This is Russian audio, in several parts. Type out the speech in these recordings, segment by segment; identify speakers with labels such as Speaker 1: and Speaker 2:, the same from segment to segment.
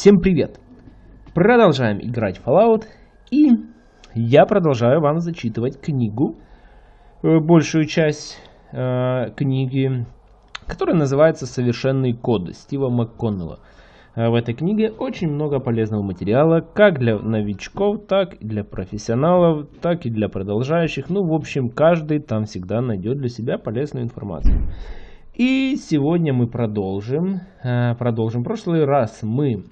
Speaker 1: Всем привет! Продолжаем играть в Fallout и я продолжаю вам зачитывать книгу, э, большую часть э, книги, которая называется «Совершенный код» Стива МакКоннелла. Э, в этой книге очень много полезного материала, как для новичков, так и для профессионалов, так и для продолжающих. Ну, в общем, каждый там всегда найдет для себя полезную информацию. И сегодня мы продолжим. Э, продолжим. В прошлый раз мы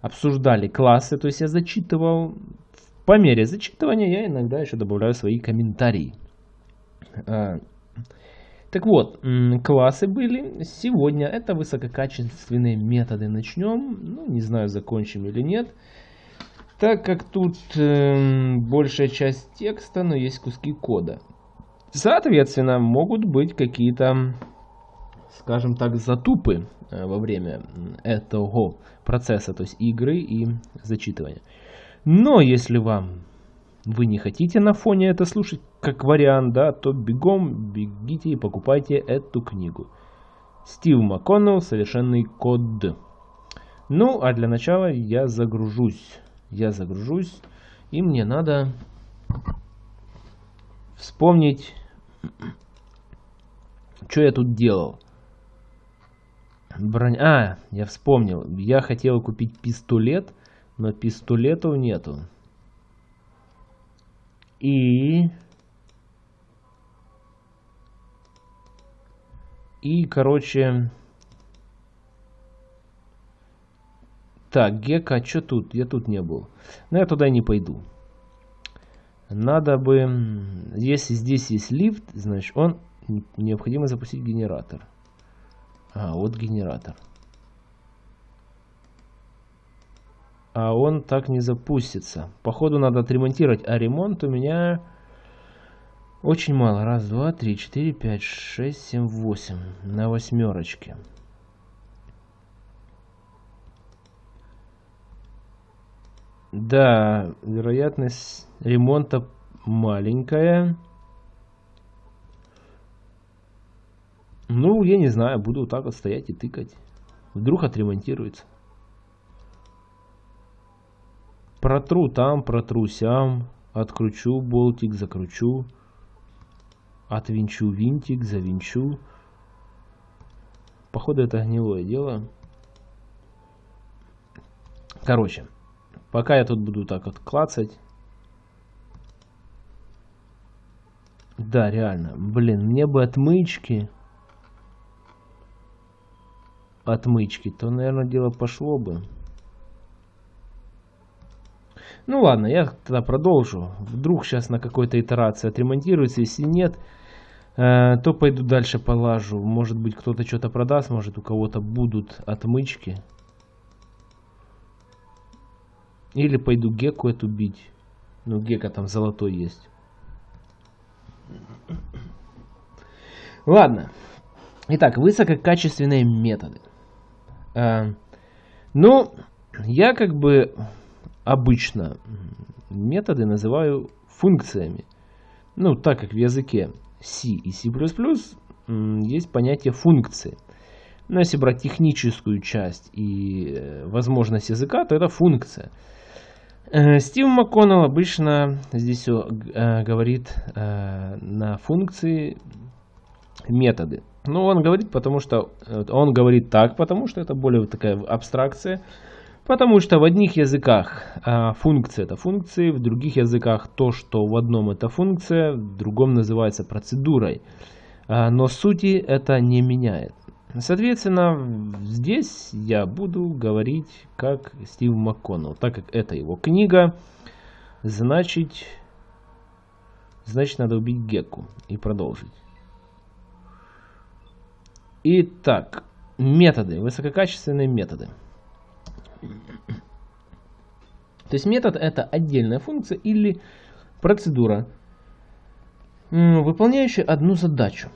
Speaker 1: обсуждали классы, то есть я зачитывал. По мере зачитывания я иногда еще добавляю свои комментарии. Э, так вот, классы были. Сегодня это высококачественные методы. Начнем. Ну, не знаю, закончим или нет. Так как тут э, большая часть текста, но есть куски кода. Соответственно, могут быть какие-то, скажем так, затупы э, во время этого процесса, то есть игры и зачитывания. Но если вам вы не хотите на фоне это слушать как вариант, да, то бегом бегите и покупайте эту книгу. Стив МакКоннелл «Совершенный код». Ну, а для начала я загружусь. Я загружусь, и мне надо вспомнить что я тут делал? Бронь... А, я вспомнил. Я хотел купить пистолет, но пистолетов нету. И... И, короче... Так, Гека, а что тут? Я тут не был. Но я туда не пойду. Надо бы... Если здесь есть лифт, значит, он... Необходимо запустить генератор. А, вот генератор. А он так не запустится. Походу надо отремонтировать. А ремонт у меня... Очень мало. Раз, два, три, четыре, пять, шесть, семь, восемь. На восьмерочке. Да, вероятность ремонта маленькая. Ну, я не знаю, буду вот так вот стоять и тыкать. Вдруг отремонтируется. Протру там, протру сям. Откручу болтик, закручу. Отвинчу винтик, завинчу. Походу это гнилое дело. Короче. Пока я тут буду так вот клацать. Да, реально. Блин, мне бы отмычки. Отмычки. То, наверное, дело пошло бы. Ну ладно, я тогда продолжу. Вдруг сейчас на какой-то итерации отремонтируется. Если нет, э, то пойду дальше полажу. Может быть кто-то что-то продаст, может у кого-то будут отмычки. Или пойду Геку эту бить. Ну, Гека там золотой есть. Ладно. Итак, высококачественные методы. А, ну, я как бы обычно методы называю функциями. Ну, так как в языке C и C++ есть понятие функции. Но если брать техническую часть и э, возможность языка, то это функция. Э, Стив МакКоннелл обычно здесь э, говорит на функции методы. Ну, он говорит, потому что он говорит так, потому что это более такая абстракция. Потому что в одних языках э, функция это функции, в других языках то, что в одном это функция, в другом называется процедурой. Э, но сути это не меняет. Соответственно, здесь я буду говорить как Стив МакКоннелл. Так как это его книга, значит, значит надо убить Гекку и продолжить. Итак, методы, высококачественные методы. То есть метод это отдельная функция или процедура, выполняющая одну задачу.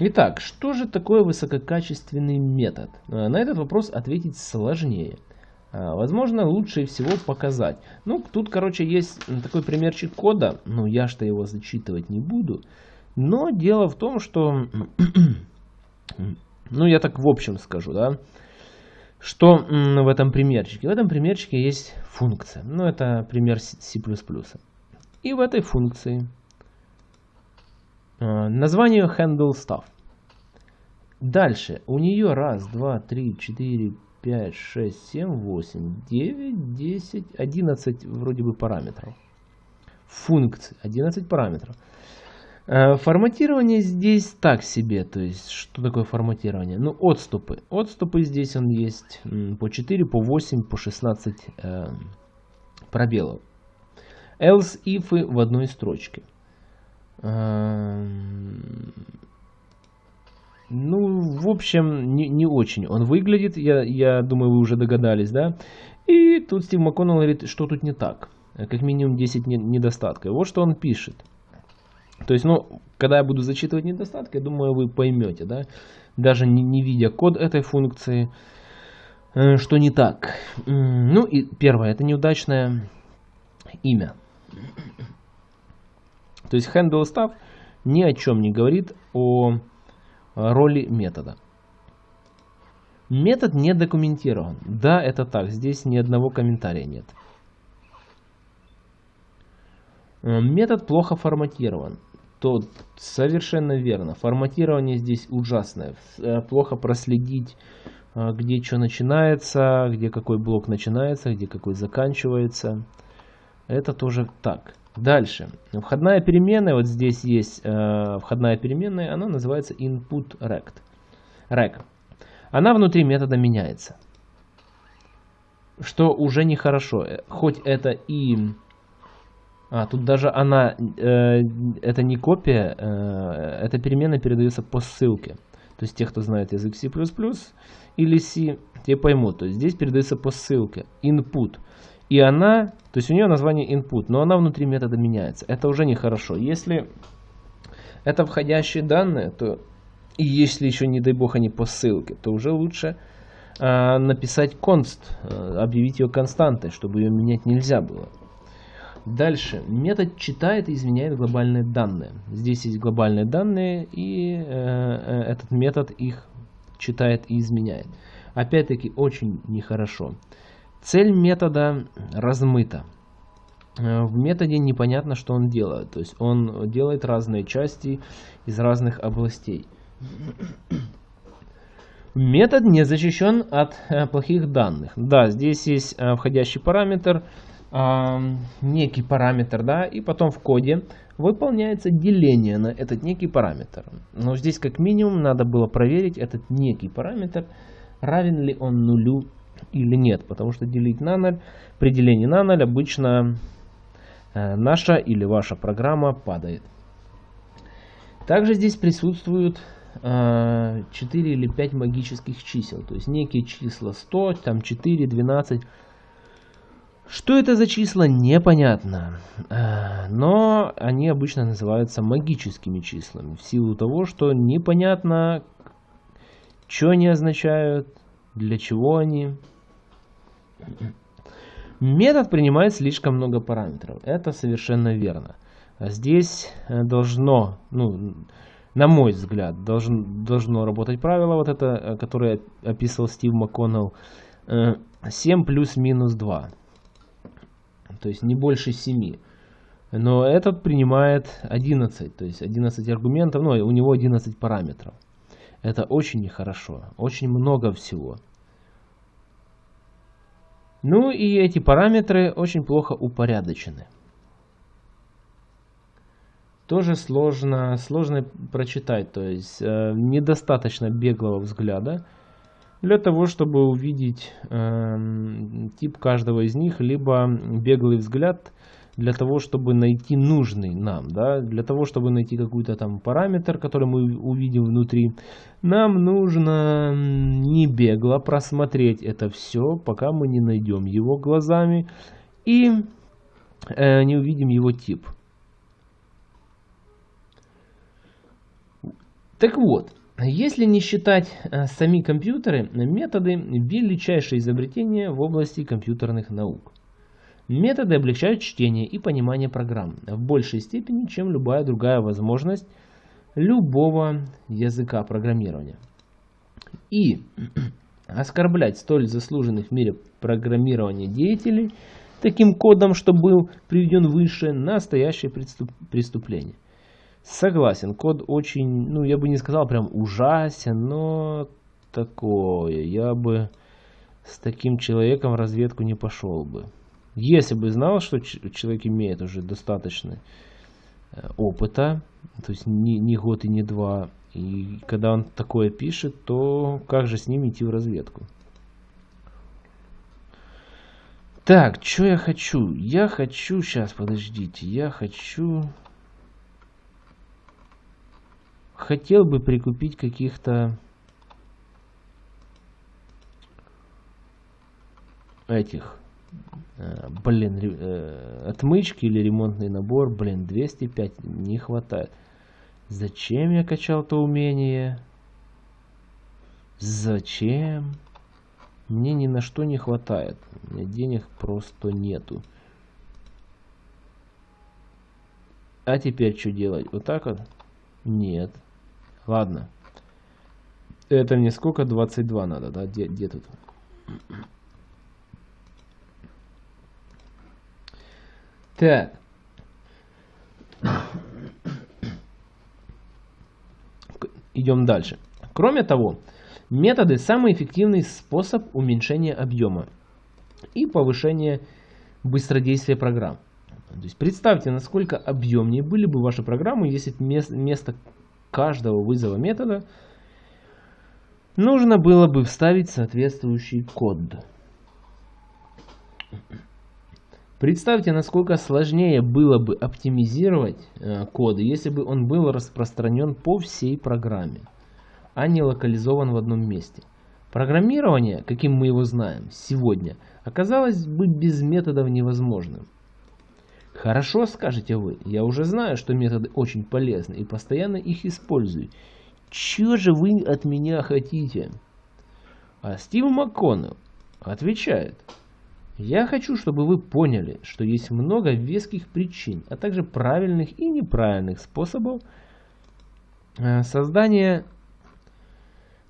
Speaker 1: Итак, что же такое высококачественный метод? Э, на этот вопрос ответить сложнее. Э, возможно, лучше всего показать. Ну, тут, короче, есть такой примерчик кода. Ну, я что его зачитывать не буду. Но дело в том, что... ну, я так в общем скажу, да. Что в этом примерчике? В этом примерчике есть функция. Ну, это пример C++. И в этой функции э, название handle stuff. Дальше у нее раз, два, три, четыре, пять, шесть, семь, восемь, девять, десять, одиннадцать вроде бы параметров. Функций, 11 параметров. Э, форматирование здесь так себе, то есть что такое форматирование? Ну отступы, отступы здесь он есть по 4, по 8, по 16 э, пробелов. Else if в одной строчке. Э, ну, в общем, не, не очень он выглядит, я, я думаю, вы уже догадались, да? И тут Стив МакКоннелл говорит, что тут не так. Как минимум 10 недостатков. Вот что он пишет. То есть, ну, когда я буду зачитывать недостатки, я думаю, вы поймете, да, даже не, не видя код этой функции, э, что не так. Ну и первое, это неудачное имя. То есть handle stuff ни о чем не говорит о роли метода. Метод не документирован. Да, это так. Здесь ни одного комментария нет. Метод плохо форматирован то совершенно верно. Форматирование здесь ужасное. Э, плохо проследить, э, где что начинается, где какой блок начинается, где какой заканчивается. Это тоже так. Дальше. Входная переменная, вот здесь есть э, входная переменная, она называется input rect. rec. Она внутри метода меняется. Что уже нехорошо. Хоть это и а, тут даже она, э, это не копия, э, эта переменная передается по ссылке. То есть те, кто знает язык C++ или C, те поймут. То есть здесь передается по ссылке, input. И она, то есть у нее название input, но она внутри метода меняется. Это уже нехорошо. Если это входящие данные, то и если еще, не дай бог, они по ссылке, то уже лучше э, написать const, э, объявить ее константой, чтобы ее менять нельзя было. Дальше. Метод читает и изменяет глобальные данные. Здесь есть глобальные данные, и э, э, этот метод их читает и изменяет. Опять-таки, очень нехорошо. Цель метода размыта. Э, в методе непонятно, что он делает. То есть он делает разные части из разных областей. Метод не защищен от э, плохих данных. Да, здесь есть входящий параметр, некий параметр, да, и потом в коде выполняется деление на этот некий параметр. Но здесь как минимум надо было проверить этот некий параметр, равен ли он нулю или нет, потому что делить на 0, при делении на 0 обычно э, наша или ваша программа падает. Также здесь присутствуют э, 4 или 5 магических чисел, то есть некие числа 100, там 4, 12, что это за числа, непонятно, э, но они обычно называются магическими числами, в силу того, что непонятно, что они означают, для чего они. Метод принимает слишком много параметров, это совершенно верно. Здесь э, должно, ну, на мой взгляд, должен, должно работать правило, вот это, э, которое описывал Стив МакКоннелл, 7 плюс-минус 2 то есть не больше 7. Но этот принимает 11, то есть 11 аргументов, ну, у него 11 параметров. Это очень нехорошо, очень много всего. Ну и эти параметры очень плохо упорядочены. Тоже сложно, сложно прочитать, то есть э, недостаточно беглого взгляда для того, чтобы увидеть э, тип каждого из них, либо беглый взгляд для того, чтобы найти нужный нам, да, для того, чтобы найти какой-то там параметр, который мы увидим внутри, нам нужно не бегло просмотреть это все, пока мы не найдем его глазами и э, не увидим его тип. Так вот, если не считать э, сами компьютеры, методы – величайшее изобретение в области компьютерных наук. Методы облегчают чтение и понимание программ в большей степени, чем любая другая возможность любого языка программирования. И оскорблять столь заслуженных в мире программирования деятелей таким кодом, что был приведен выше, настоящее преступ преступление. Согласен, код очень, ну я бы не сказал прям ужасен, но такое, я бы с таким человеком в разведку не пошел бы. Если бы знал, что человек имеет уже достаточно э, опыта, то есть не, не год и не два, и когда он такое пишет, то как же с ним идти в разведку? Так, что я хочу? Я хочу, сейчас, подождите, я хочу... Хотел бы прикупить каких-то этих, э, блин, э, отмычки или ремонтный набор, блин, 205 не хватает. Зачем я качал то умение? Зачем? Мне ни на что не хватает. У денег просто нету. А теперь что делать? Вот так вот? Нет. Ладно. Это мне сколько? 22 надо, да? Где, где тут? Так. Идем дальше. Кроме того, методы – самый эффективный способ уменьшения объема и повышения быстродействия программ. То есть представьте, насколько объемнее были бы ваши программы, если вместо каждого вызова метода нужно было бы вставить соответствующий код. Представьте, насколько сложнее было бы оптимизировать э, код, если бы он был распространен по всей программе, а не локализован в одном месте. Программирование, каким мы его знаем сегодня, оказалось бы без методов невозможным. Хорошо, скажете вы, я уже знаю, что методы очень полезны и постоянно их использую. Чего же вы от меня хотите? А Стив МакКоннелл отвечает – я хочу, чтобы вы поняли, что есть много веских причин, а также правильных и неправильных способов э, создания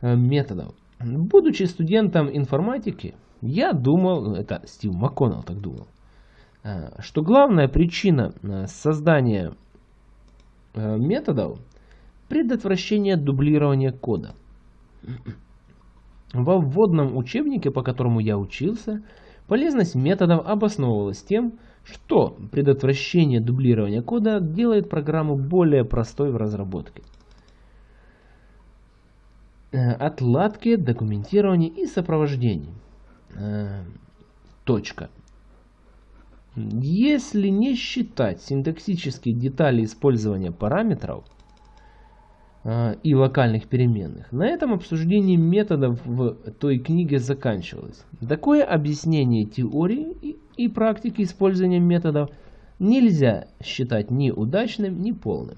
Speaker 1: э, методов. Будучи студентом информатики, я думал, это Стив МакКоннелл так думал, что главная причина создания методов – предотвращение дублирования кода. Во вводном учебнике, по которому я учился – Полезность методов обосновывалась тем, что предотвращение дублирования кода делает программу более простой в разработке. Э, отладки, документирование и сопровождение. Э, точка. Если не считать синтаксические детали использования параметров, а, и локальных переменных. На этом обсуждение методов в той книге заканчивалось. Такое объяснение теории и, и практики использования методов нельзя считать ни удачным, ни полным.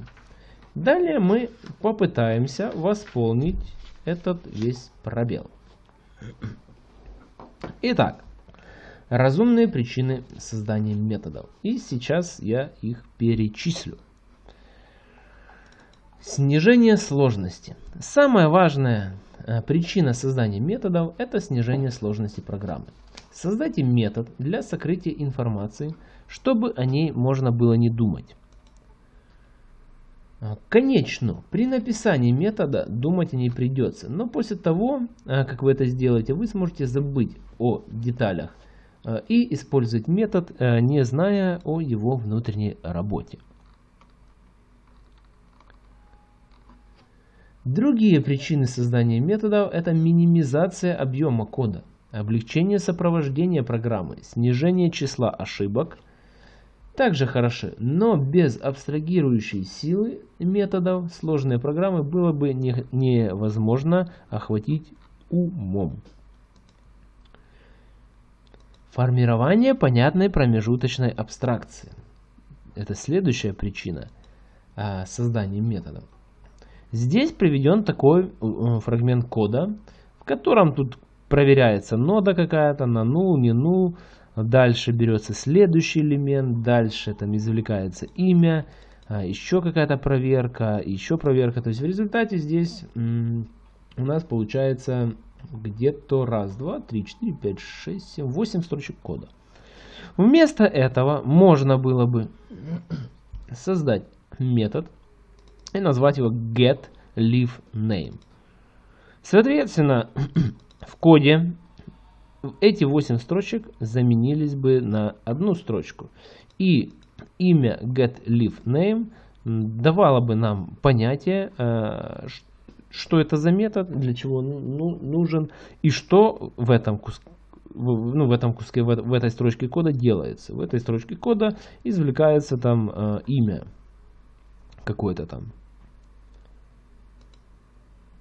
Speaker 1: Далее мы попытаемся восполнить этот весь пробел. Итак, разумные причины создания методов. И сейчас я их перечислю. Снижение сложности. Самая важная э, причина создания методов – это снижение сложности программы. Создайте метод для сокрытия информации, чтобы о ней можно было не думать. Э, конечно, при написании метода думать о ней придется, но после того, э, как вы это сделаете, вы сможете забыть о деталях и использовать метод, не зная о его внутренней работе. Другие причины создания методов – это минимизация объема кода, облегчение сопровождения программы, снижение числа ошибок. Также хороши, но без абстрагирующей силы методов сложные программы было бы не, невозможно охватить умом. Формирование понятной промежуточной абстракции. Это следующая причина а, создания методов. Здесь приведен такой э, фрагмент кода, в котором тут проверяется нода какая-то на null, не null. Дальше берется следующий элемент, дальше там извлекается имя, а, еще какая-то проверка, еще проверка. То есть в результате здесь у нас получается где-то раз, два, три, четыре, пять, шесть, семь, восемь строчек кода. Вместо этого можно было бы создать метод и назвать его getLeafName. Соответственно, в коде эти 8 строчек заменились бы на одну строчку. И имя getLeafName давало бы нам понятие, э, что это за метод, для чего он ну, нужен и что в этом куске ну, в этом куске, в, в этой строчке кода делается. В этой строчке кода извлекается там э, имя какое-то там.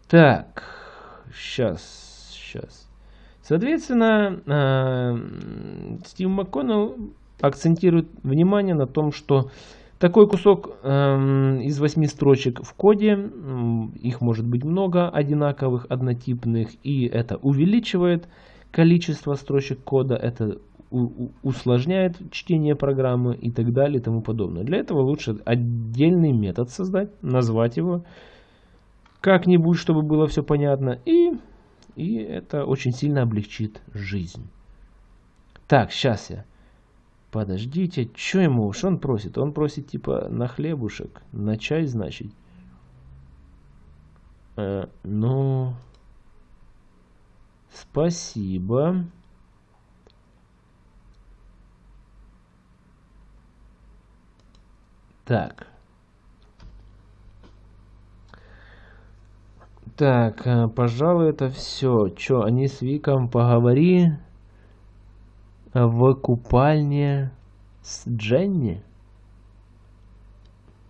Speaker 1: Так, сейчас, сейчас. Соответственно, э, Стив МакКоннелл акцентирует внимание на том, что такой кусок э, из восьми строчек в коде, их может быть много одинаковых, однотипных, и это увеличивает количество строчек кода, это усложняет чтение программы и так далее и тому подобное. Для этого лучше отдельный метод создать, назвать его как-нибудь, чтобы было все понятно, и, и это очень сильно облегчит жизнь. Так, сейчас я. Подождите, что ему, что он просит? Он просит типа на хлебушек, на чай, значит. Э, ну, спасибо. Так. Так, э, пожалуй, это все. Че, они с Виком поговори в купальне с Дженни?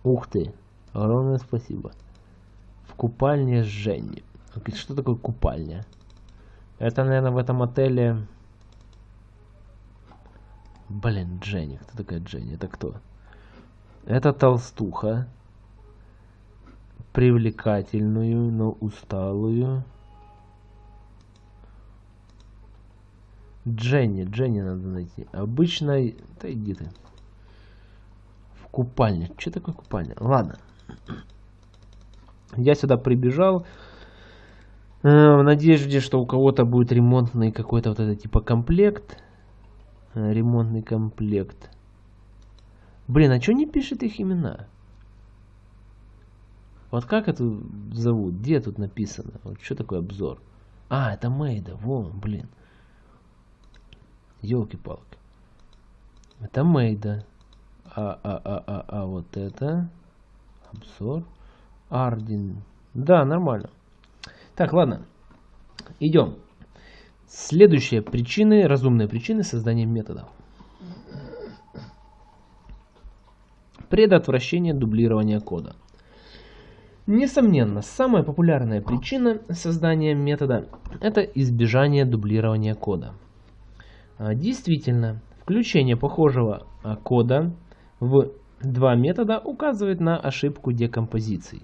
Speaker 1: Ух ты, огромное спасибо. В купальне с Дженни. Что такое купальня? Это, наверное, в этом отеле... Блин, Дженни. Кто такая Дженни? Это кто? Это толстуха. Привлекательную, но усталую. Дженни, Дженни надо найти. Обычной... Да иди ты. В купальне. Что такое купальня? Ладно. Я сюда прибежал. Э, в надежде, что у кого-то будет ремонтный какой-то вот это типа комплект. Э, ремонтный комплект. Блин, а что не пишет их имена? Вот как это зовут? Где тут написано? Вот что такое обзор? А, это Мейда. Вон, блин. Елки-палки. Это Мейда. А, а, а, а, а, вот это. Обзор. Ардин. Да, нормально. Так, ладно. Идем. Следующие причины, разумные причины создания методов. Предотвращение дублирования кода. Несомненно, самая популярная причина создания метода – это избежание дублирования кода. А, действительно, включение похожего а, кода в два метода указывает на ошибку декомпозиции.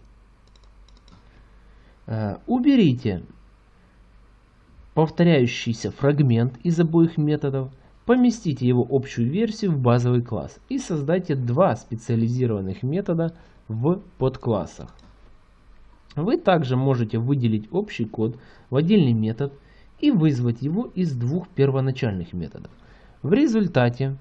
Speaker 1: А, уберите повторяющийся фрагмент из обоих методов – Поместите его общую версию в базовый класс и создайте два специализированных метода в подклассах. Вы также можете выделить общий код в отдельный метод и вызвать его из двух первоначальных методов. В результате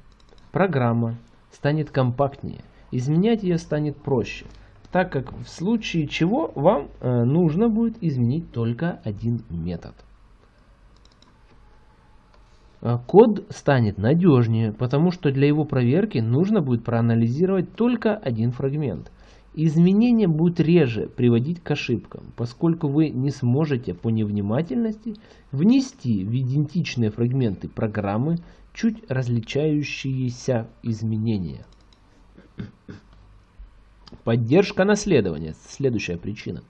Speaker 1: программа станет компактнее, изменять ее станет проще, так как в случае чего вам э, нужно будет изменить только один метод. А код станет надежнее, потому что для его проверки нужно будет проанализировать только один фрагмент. Изменения будут реже приводить к ошибкам, поскольку вы не сможете по невнимательности внести в идентичные фрагменты программы чуть различающиеся изменения. Поддержка наследования – следующая причина.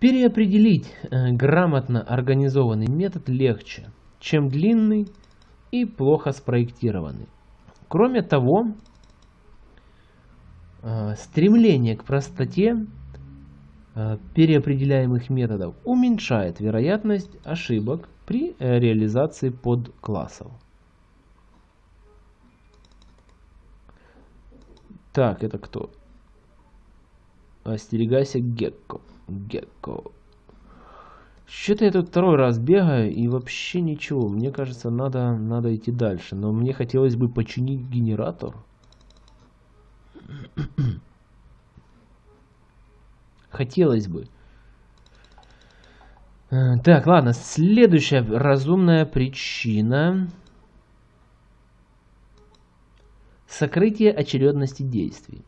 Speaker 1: Переопределить э, грамотно организованный метод легче, чем длинный и плохо спроектированный. Кроме того, стремление к простоте э, переопределяемых методов уменьшает вероятность ошибок при реализации подклассов. Так, это кто? Остерегайся Гекко. Gecko. Что-то я тут второй раз бегаю и вообще ничего. Мне кажется, надо, надо идти дальше. Но мне хотелось бы починить генератор. Хотелось бы. Э, так, ладно. Следующая разумная причина. Сокрытие очередности действий.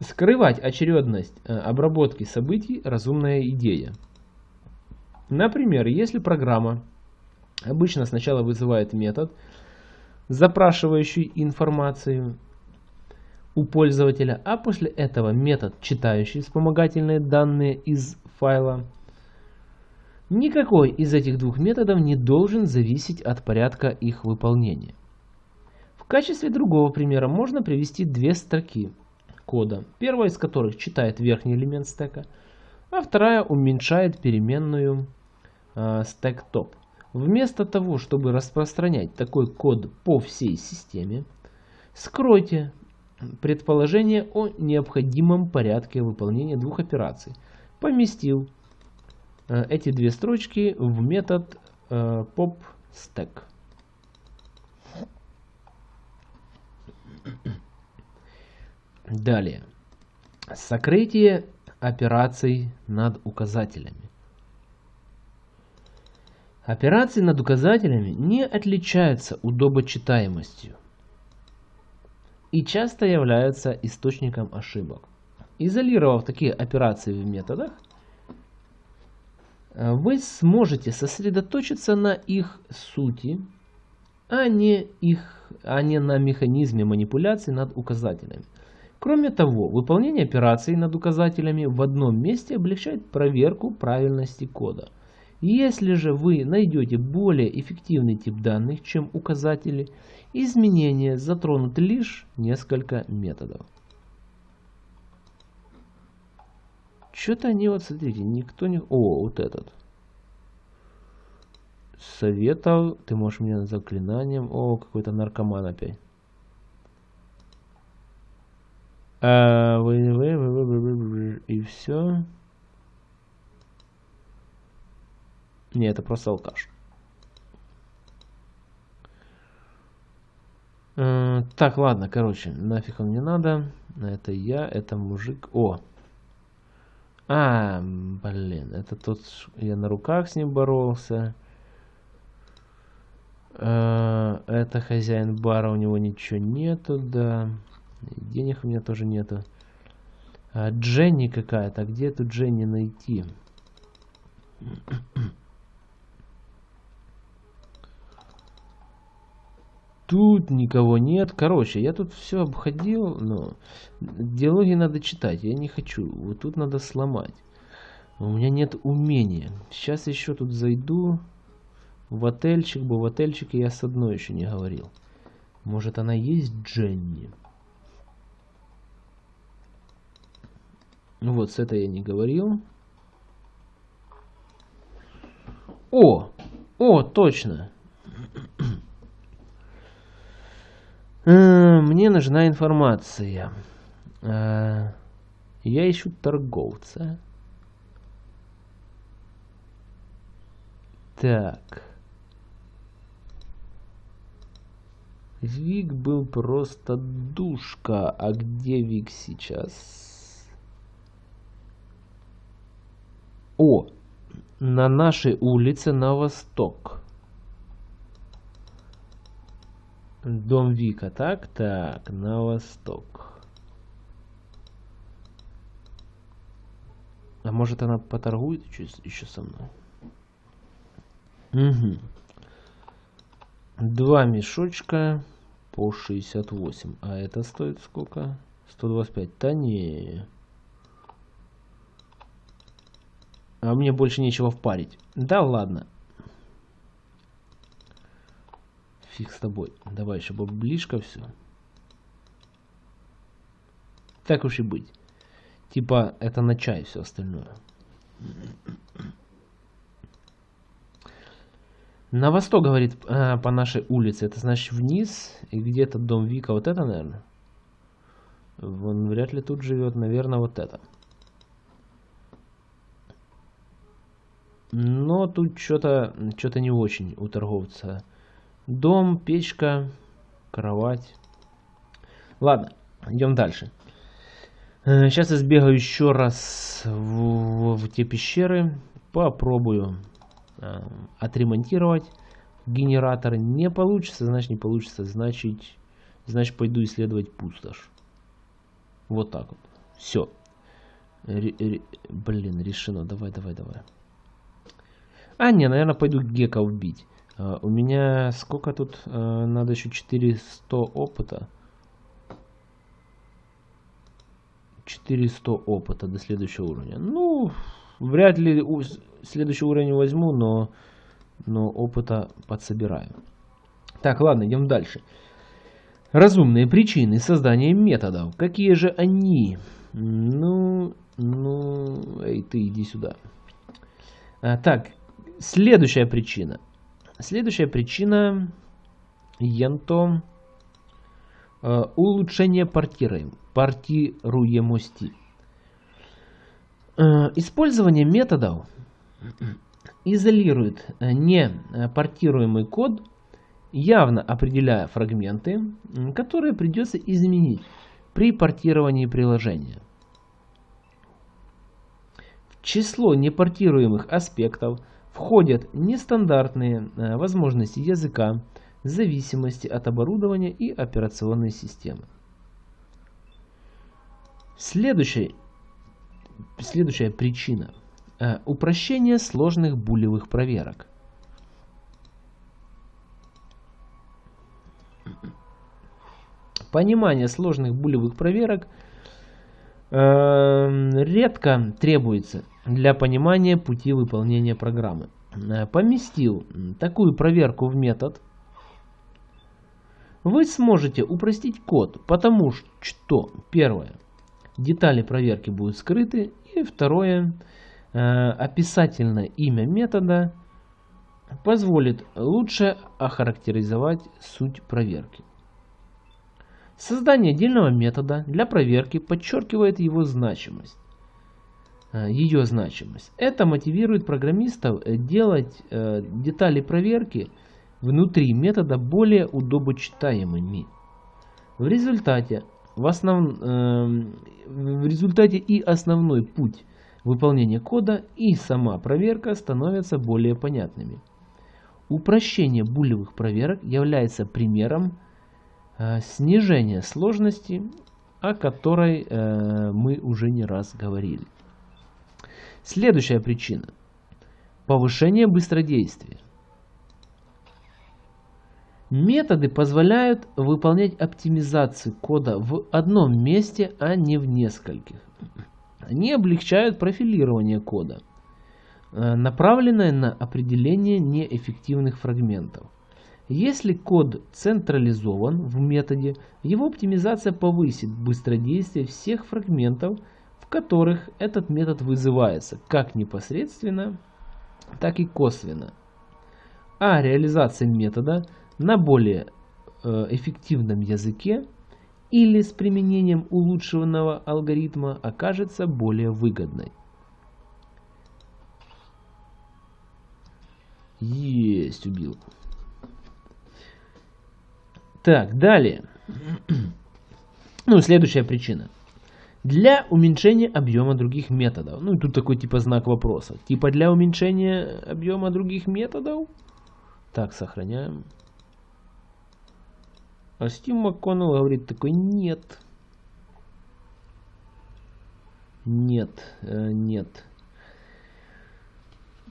Speaker 1: Скрывать очередность э, обработки событий – разумная идея. Например, если программа обычно сначала вызывает метод, запрашивающий информацию у пользователя, а после этого метод, читающий вспомогательные данные из файла, никакой из этих двух методов не должен зависеть от порядка их выполнения. В качестве другого примера можно привести две строки кода, первая из которых читает верхний элемент стека, а вторая уменьшает переменную э, stack top. Вместо того, чтобы распространять такой код по всей системе, скройте предположение о необходимом порядке выполнения двух операций. Поместил э, эти две строчки в метод э, popStack. Далее. Сокрытие операций над указателями. Операции над указателями не отличаются удобочитаемостью и часто являются источником ошибок. Изолировав такие операции в методах, вы сможете сосредоточиться на их сути, а не, их, а не на механизме манипуляции над указателями. Кроме того, выполнение операций над указателями в одном месте облегчает проверку правильности кода. Если же вы найдете более эффективный тип данных, чем указатели, изменения затронут лишь несколько методов. Что-то они, вот смотрите, никто не... О, вот этот. Советов, ты можешь мне заклинанием. О, какой-то наркоман опять. И все. Не, это просто алкаш. Э, так, ладно, короче, нафиг он не надо. Это я, это мужик. О! А, блин, это тот, я на руках с ним боролся. Э, это хозяин бара, у него ничего нету, да. Денег у меня тоже нету. А, Дженни какая-то. Где эту Дженни найти? Тут никого нет. Короче, я тут все обходил, но диалоги надо читать. Я не хочу. Вот тут надо сломать. У меня нет умения. Сейчас еще тут зайду в отельчик, бы в отельчике я с одной еще не говорил. Может она есть Дженни? Ну вот, с этой я не говорил. О! О, точно! Э, мне нужна информация. Э, я ищу торговца. Так. Вик был просто душка. А где Вик сейчас? О, на нашей улице на восток. Дом Вика, так? Так, на восток. А может она поторгует еще, еще со мной? Угу. Два мешочка по 68. А это стоит сколько? 125. Да не. А мне больше нечего впарить. Да ладно. Фиг с тобой. Давай еще близко все. Так уж и быть. Типа это на чай все остальное. На восток, говорит, а, по нашей улице. Это значит вниз. И где-то дом Вика. Вот это, наверное. Он вряд ли тут живет, наверное, вот это. Но тут что-то что-то не очень у торговца. Дом, печка, кровать. Ладно, идем дальше. Сейчас я сбегаю еще раз в, в те пещеры. Попробую э, отремонтировать генератор. Не получится, значит не получится. Значит, значит пойду исследовать пустошь. Вот так вот. Все. Блин, решено. Давай, давай, давай. А, не, наверное, пойду гека убить. Uh, у меня сколько тут? Uh, надо еще 400 опыта. 400 опыта до следующего уровня. Ну, вряд ли следующий уровень возьму, но, но опыта подсобираю. Так, ладно, идем дальше. Разумные причины создания методов. Какие же они? Ну, ну, эй, ты иди сюда. А, так, Следующая причина. Следующая причина Янто э, улучшение портируем, портируемости. Э, использование методов изолирует не портируемый код, явно определяя фрагменты, которые придется изменить при портировании приложения. В число непортируемых аспектов – входят нестандартные э, возможности языка, зависимости от оборудования и операционной системы. Следующая, следующая причина э, – упрощение сложных булевых проверок. Понимание сложных булевых проверок э, редко требуется для понимания пути выполнения программы. Э, поместил такую проверку в метод. Вы сможете упростить код, потому что, первое, детали проверки будут скрыты, и второе, э, описательное имя метода позволит лучше охарактеризовать суть проверки. Создание отдельного метода для проверки подчеркивает его значимость. Э, ее значимость. Это мотивирует программистов э, делать э, детали проверки внутри метода более удобочитаемыми. В результате, в, основ... в результате и основной путь выполнения кода и сама проверка становятся более понятными. Упрощение булевых проверок является примером снижения сложности, о которой мы уже не раз говорили. Следующая причина. Повышение быстродействия. Методы позволяют выполнять оптимизацию кода в одном месте, а не в нескольких. Они облегчают профилирование кода, э, направленное на определение неэффективных фрагментов. Если код централизован в методе, его оптимизация повысит быстродействие всех фрагментов которых этот метод вызывается как непосредственно, так и косвенно. А реализация метода на более э, эффективном языке или с применением улучшенного алгоритма окажется более выгодной. Есть, убил. Так, далее. Ну, следующая причина для уменьшения объема других методов. Ну и тут такой типа знак вопроса. Типа для уменьшения объема других методов. Так, сохраняем. А Стив МакКоннелл говорит такой, нет. Нет, э, нет.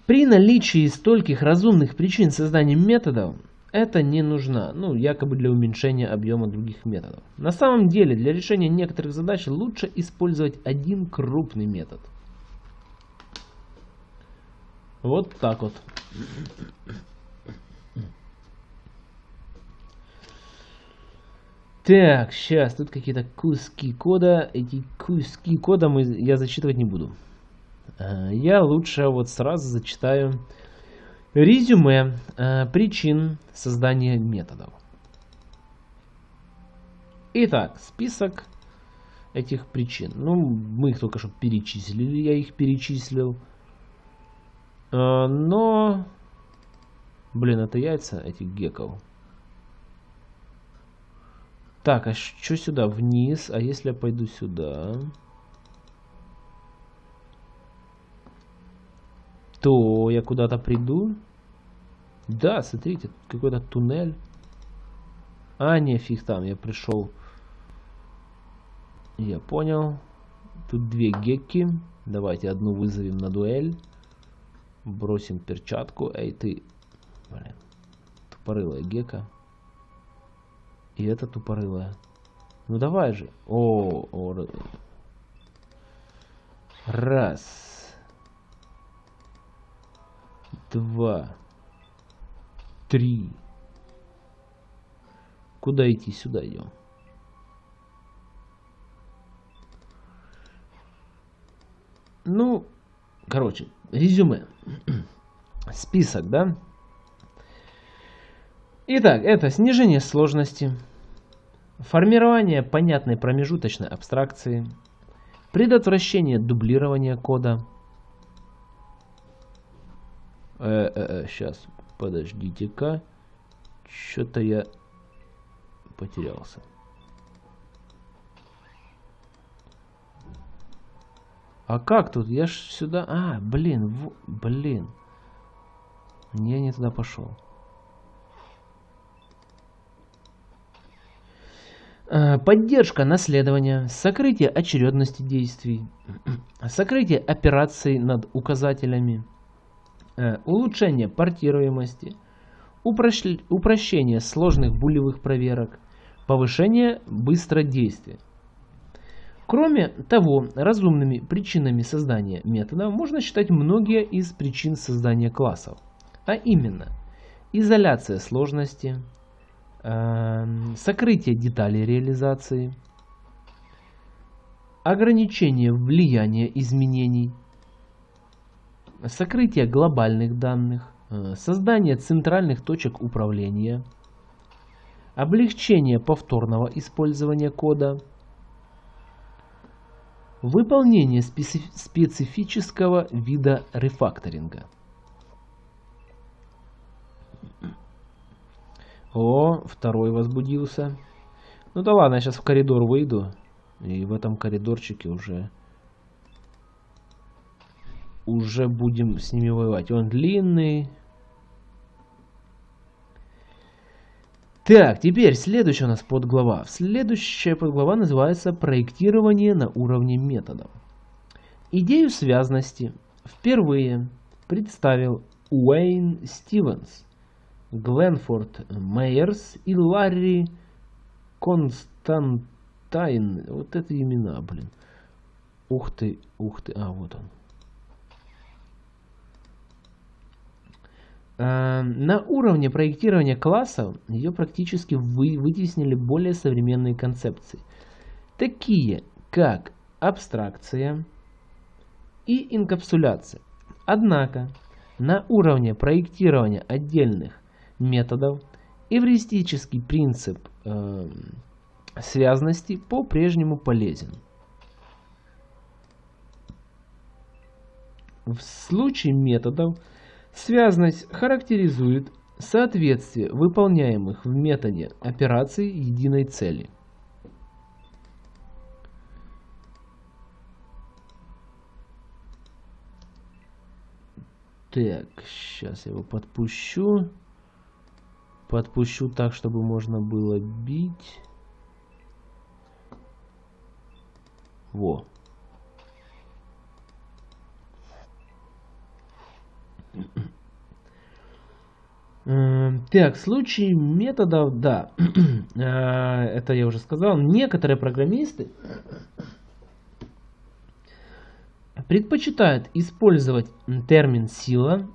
Speaker 1: При наличии стольких разумных причин создания методов, это не нужно, ну, якобы для уменьшения объема других методов. На самом деле, для решения некоторых задач лучше использовать один крупный метод. Вот так вот. Так, сейчас, тут какие-то куски кода. Эти куски кода мы, я зачитывать не буду. А, я лучше вот сразу зачитаю Резюме э, причин создания методов. Итак, список этих причин. Ну, мы их только что перечислили, я их перечислил. А, но, блин, это яйца этих геков. Так, а что сюда? Вниз. А если я пойду сюда? То я куда-то приду? Да, смотрите, какой-то туннель. А, не, фиг там, я пришел. Я понял. Тут две гекки. Давайте одну вызовем на дуэль. Бросим перчатку. Эй, ты... Блин. Тупорылая гека. И это тупорылая. Ну давай же. О, о. Раз. Два. Три. Куда идти? Сюда идем. Ну, короче, резюме. Список, да? Итак, это снижение сложности, формирование понятной промежуточной абстракции, предотвращение дублирования кода. Э, э, э, сейчас, подождите-ка. Что-то я потерялся. А как тут? Я ж сюда... А, блин, в... блин. Я не туда пошел. Э, поддержка наследования, сокрытие очередности действий, сокрытие операций над указателями, улучшение портируемости, упрощение сложных булевых проверок, повышение быстродействия. Кроме того, разумными причинами создания метода можно считать многие из причин создания классов, а именно изоляция сложности, Эм, сокрытие деталей реализации, ограничение влияния изменений, сокрытие глобальных данных, э, создание центральных точек управления, облегчение повторного использования кода, выполнение специфического вида рефакторинга. О, второй возбудился. Ну да ладно, я сейчас в коридор выйду. И в этом коридорчике уже... Уже будем с ними воевать. Он длинный. Так, теперь следующая у нас подглава. Следующая подглава называется «Проектирование на уровне методов». Идею связности впервые представил Уэйн Стивенс – Гленфорд Мейерс и Ларри Константайн. Вот это имена, блин. Ух ты, ух ты. А, вот он. На уровне проектирования классов ее практически вы, вытеснили более современные концепции, такие как абстракция и инкапсуляция. Однако на уровне проектирования отдельных методов, эвристический принцип э, связности по-прежнему полезен. В случае методов связность характеризует соответствие выполняемых в методе операций единой цели. Так, сейчас я его подпущу. Подпущу так, чтобы можно было бить. Во. Так, в случае методов, да, э, это я уже сказал, некоторые программисты предпочитают использовать термин сила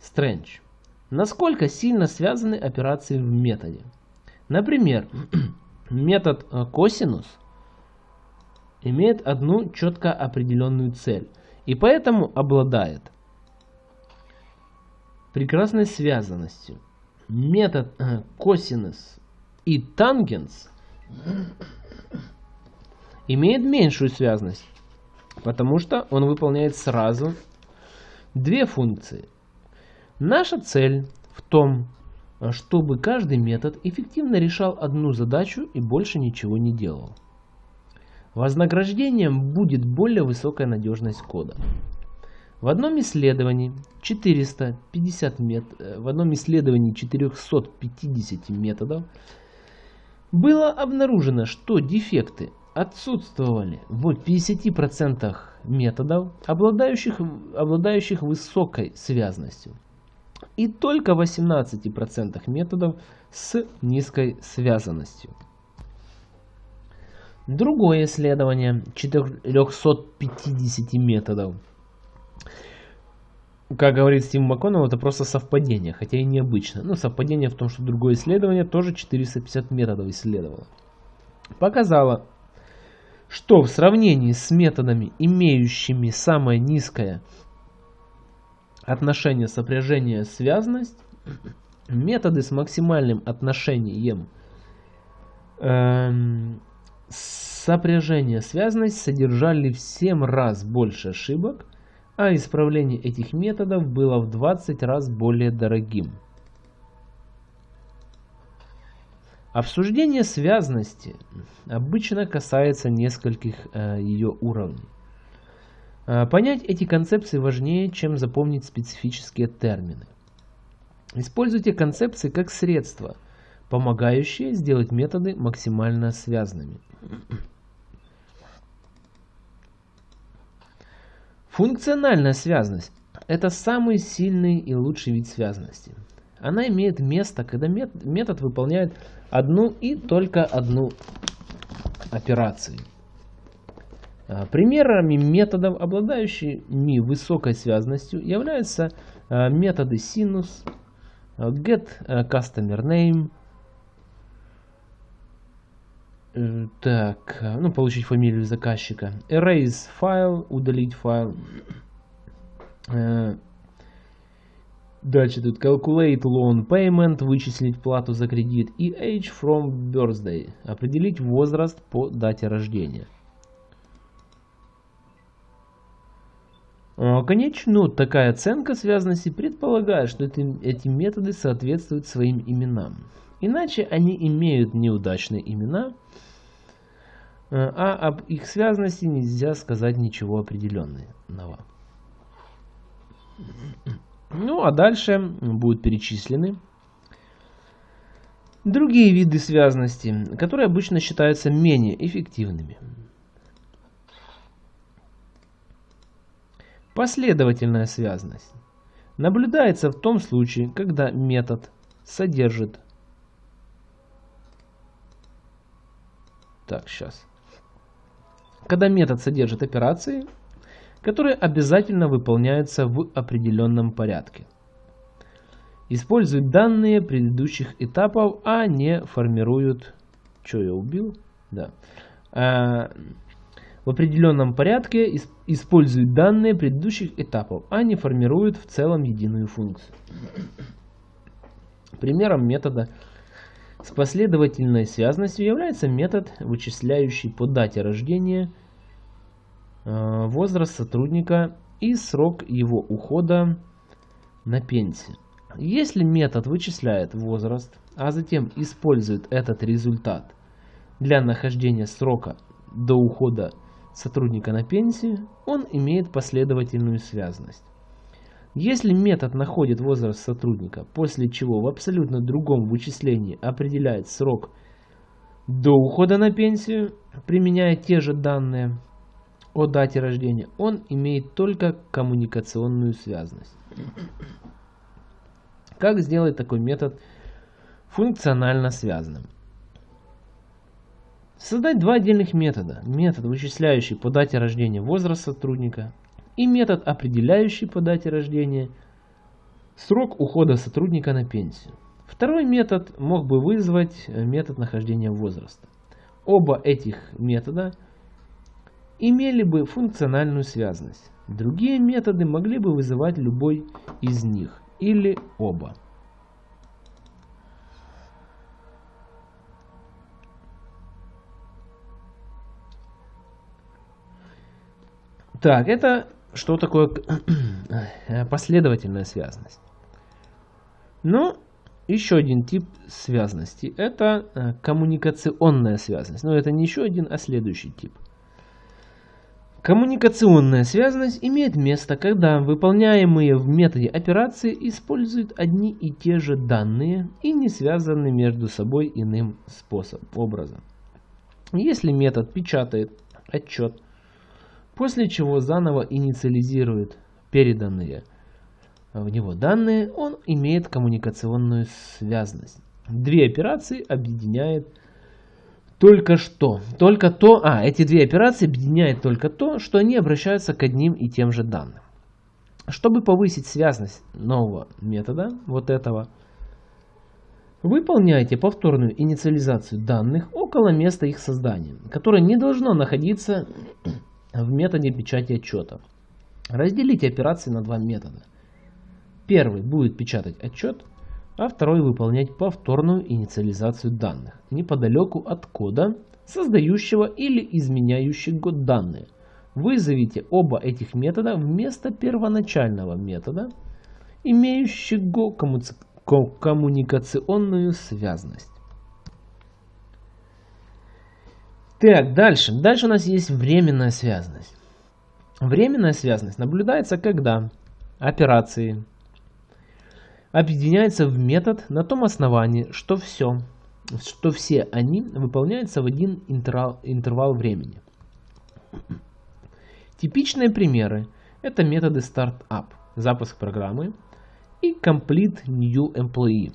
Speaker 1: strange Насколько сильно связаны операции в методе? Например, метод э, косинус имеет одну четко определенную цель и поэтому обладает прекрасной связанностью. Метод э, косинус и тангенс имеет меньшую связность, потому что он выполняет сразу две функции. Наша цель в том, чтобы каждый метод эффективно решал одну задачу и больше ничего не делал. Вознаграждением будет более высокая надежность кода. В одном исследовании 450 мет... Э, в одном исследовании 450 методов было обнаружено, что дефекты отсутствовали в 50% методов, обладающих, обладающих высокой связностью, и только в 18% методов с низкой связанностью. Другое исследование 450 методов как говорит Стив МакКоннелл, это просто совпадение, хотя и необычно. Но совпадение в том, что другое исследование тоже 450 методов исследовало. Показало, что в сравнении с методами, имеющими самое низкое отношение сопряжения связность, методы с максимальным отношением эм, сопряжения связность содержали в 7 раз больше ошибок, а исправление этих методов было в 20 раз более дорогим. Обсуждение связности обычно касается нескольких э, ее уровней. Э, понять эти концепции важнее, чем запомнить специфические термины. Используйте концепции как средство, помогающее сделать методы максимально связанными. Функциональная связность – это самый сильный и лучший вид связности. Она имеет место, когда метод выполняет одну и только одну операцию. А, примерами методов, обладающими высокой связностью, являются а, методы sinus, а, get customer name, так, ну, получить фамилию заказчика. Erase файл, удалить файл. Э, дальше тут calculate loan payment, вычислить плату за кредит. И age from birthday, определить возраст по дате рождения. Э, конечно, такая оценка связанности предполагает, что эти, эти методы соответствуют своим именам. Иначе они имеют неудачные имена – Э, а об их связанности нельзя сказать ничего определенного. Ну а дальше будут перечислены другие виды связанности, которые обычно считаются менее эффективными. Последовательная связанность наблюдается в том случае, когда метод содержит Так, сейчас когда метод содержит операции, которые обязательно выполняются в определенном порядке. Используют данные предыдущих этапов, а не формируют... Что я убил? Да. А, в определенном порядке используют данные предыдущих этапов, а не формируют в целом единую функцию. Примером метода с последовательной связностью является метод, вычисляющий по дате рождения э, возраст сотрудника и срок его ухода на пенсию. Если метод вычисляет возраст, а затем использует этот результат для нахождения срока до ухода сотрудника на пенсию, он имеет последовательную связность. Если метод находит возраст сотрудника, после чего в абсолютно другом вычислении определяет срок до ухода на пенсию, применяя те же данные о дате рождения, он имеет только коммуникационную связность. Как сделать такой метод функционально связанным? Создать два отдельных метода. Метод, вычисляющий по дате рождения возраст сотрудника, и метод, определяющий по дате рождения срок ухода сотрудника на пенсию. Второй метод мог бы вызвать э, метод нахождения возраста. Оба этих метода имели бы функциональную связность. Другие методы могли бы вызывать любой из них или оба. Так, это что такое последовательная связность? Ну, еще один тип связности – это э, коммуникационная связность. Но это не еще один, а следующий тип. Коммуникационная связность имеет место, когда выполняемые в методе операции используют одни и те же данные и не связаны между собой иным способом, образом. Если метод печатает отчет, после чего заново инициализирует переданные – в него данные, он имеет коммуникационную связность. Две операции объединяет только что. Только то, а, эти две операции объединяют только то, что они обращаются к одним и тем же данным. Чтобы повысить связность нового метода, вот этого, выполняйте повторную инициализацию данных около места их создания, которое не должно находиться в методе печати отчета. Разделите операции на два метода – Первый будет печатать отчет, а второй выполнять повторную инициализацию данных неподалеку от кода, создающего или изменяющего данные. Вызовите оба этих метода вместо первоначального метода, имеющего коммуникационную связность. Так, дальше. Дальше у нас есть временная связность. Временная связность наблюдается, когда операции объединяются в метод на том основании, что все, что все они выполняются в один интервал, интервал времени. Типичные примеры – это методы Startup, запуск программы, и Complete New Employee,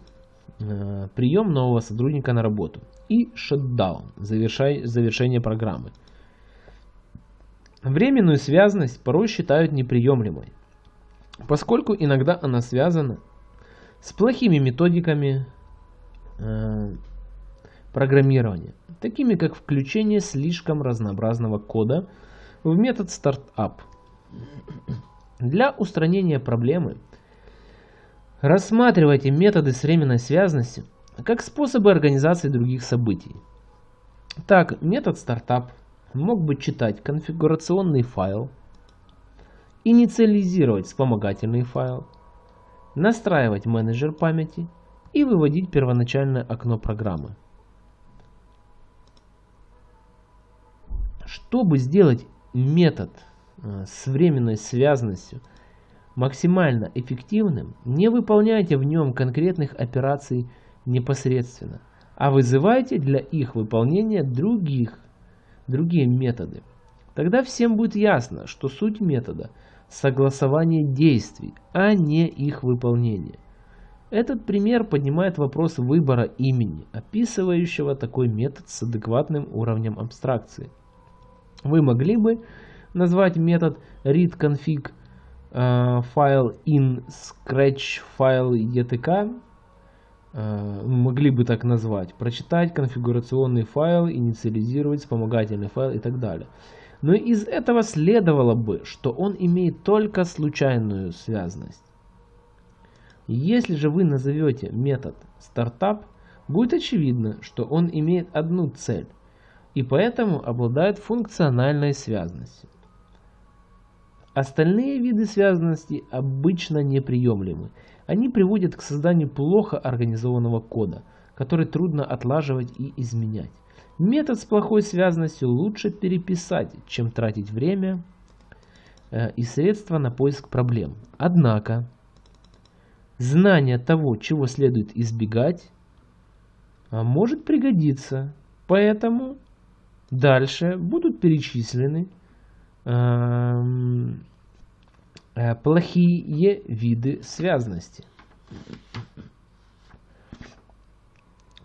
Speaker 1: э, прием нового сотрудника на работу, и Shutdown, завершение программы. Временную связность порой считают неприемлемой, поскольку иногда она связана с плохими методиками э, программирования, такими как включение слишком разнообразного кода в метод Startup. Для устранения проблемы рассматривайте методы с временной связностью как способы организации других событий. Так, метод Startup мог бы читать конфигурационный файл, инициализировать вспомогательный файл, настраивать менеджер памяти и выводить первоначальное окно программы. Чтобы сделать метод э, с временной связностью максимально эффективным, не выполняйте в нем конкретных операций непосредственно, а вызывайте для их выполнения других, другие методы. Тогда всем будет ясно, что суть метода – согласование действий, а не их выполнение. Этот пример поднимает вопрос выбора имени, описывающего такой метод с адекватным уровнем абстракции. Вы могли бы назвать метод readConfig э, файл in scratch файл etk, могли бы так назвать, прочитать конфигурационный файл, инициализировать вспомогательный файл и так далее. Но из этого следовало бы, что он имеет только случайную связность. Если же вы назовете метод стартап, будет очевидно, что он имеет одну цель и поэтому обладает функциональной связностью. Остальные виды связанности обычно неприемлемы. Они приводят к созданию плохо организованного кода, который трудно отлаживать и изменять. Метод с плохой связностью лучше переписать, чем тратить время э, и средства на поиск проблем. Однако, знание того, чего следует избегать, а, может пригодиться. Поэтому дальше будут перечислены эм, плохие виды связности.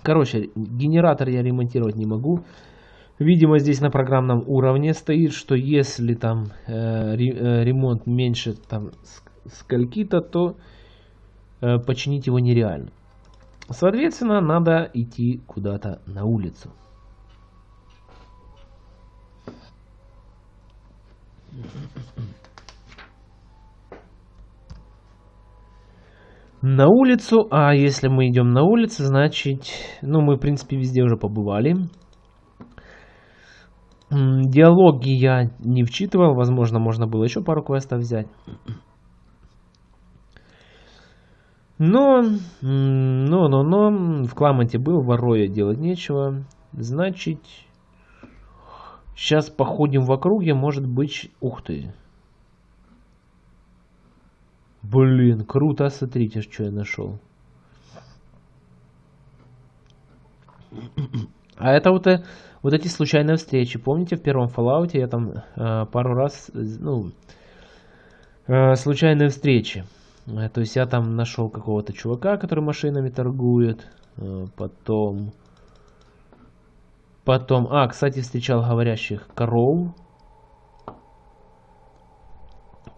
Speaker 1: Короче, генератор я ремонтировать не могу. Видимо, здесь на программном уровне стоит, что если там э, э ремонт меньше там скольки-то, то э, починить его нереально. Соответственно, надо идти куда-то на улицу. На улицу. А если мы идем на улицу, значит, ну, мы, в принципе, везде уже побывали. Диалоги я не вчитывал, возможно, можно было еще пару квестов взять. Но, но, но, но, в Кламанте был, в Ороя делать нечего. Значит, сейчас походим в округе, может быть, ух ты. Блин, круто, смотрите, что я нашел. А это вот, э, вот эти случайные встречи. Помните, в первом Fallout я там э, пару раз, ну, э, случайные встречи. Э, то есть я там нашел какого-то чувака, который машинами торгует. Э, потом... Потом... А, кстати, встречал говорящих коров.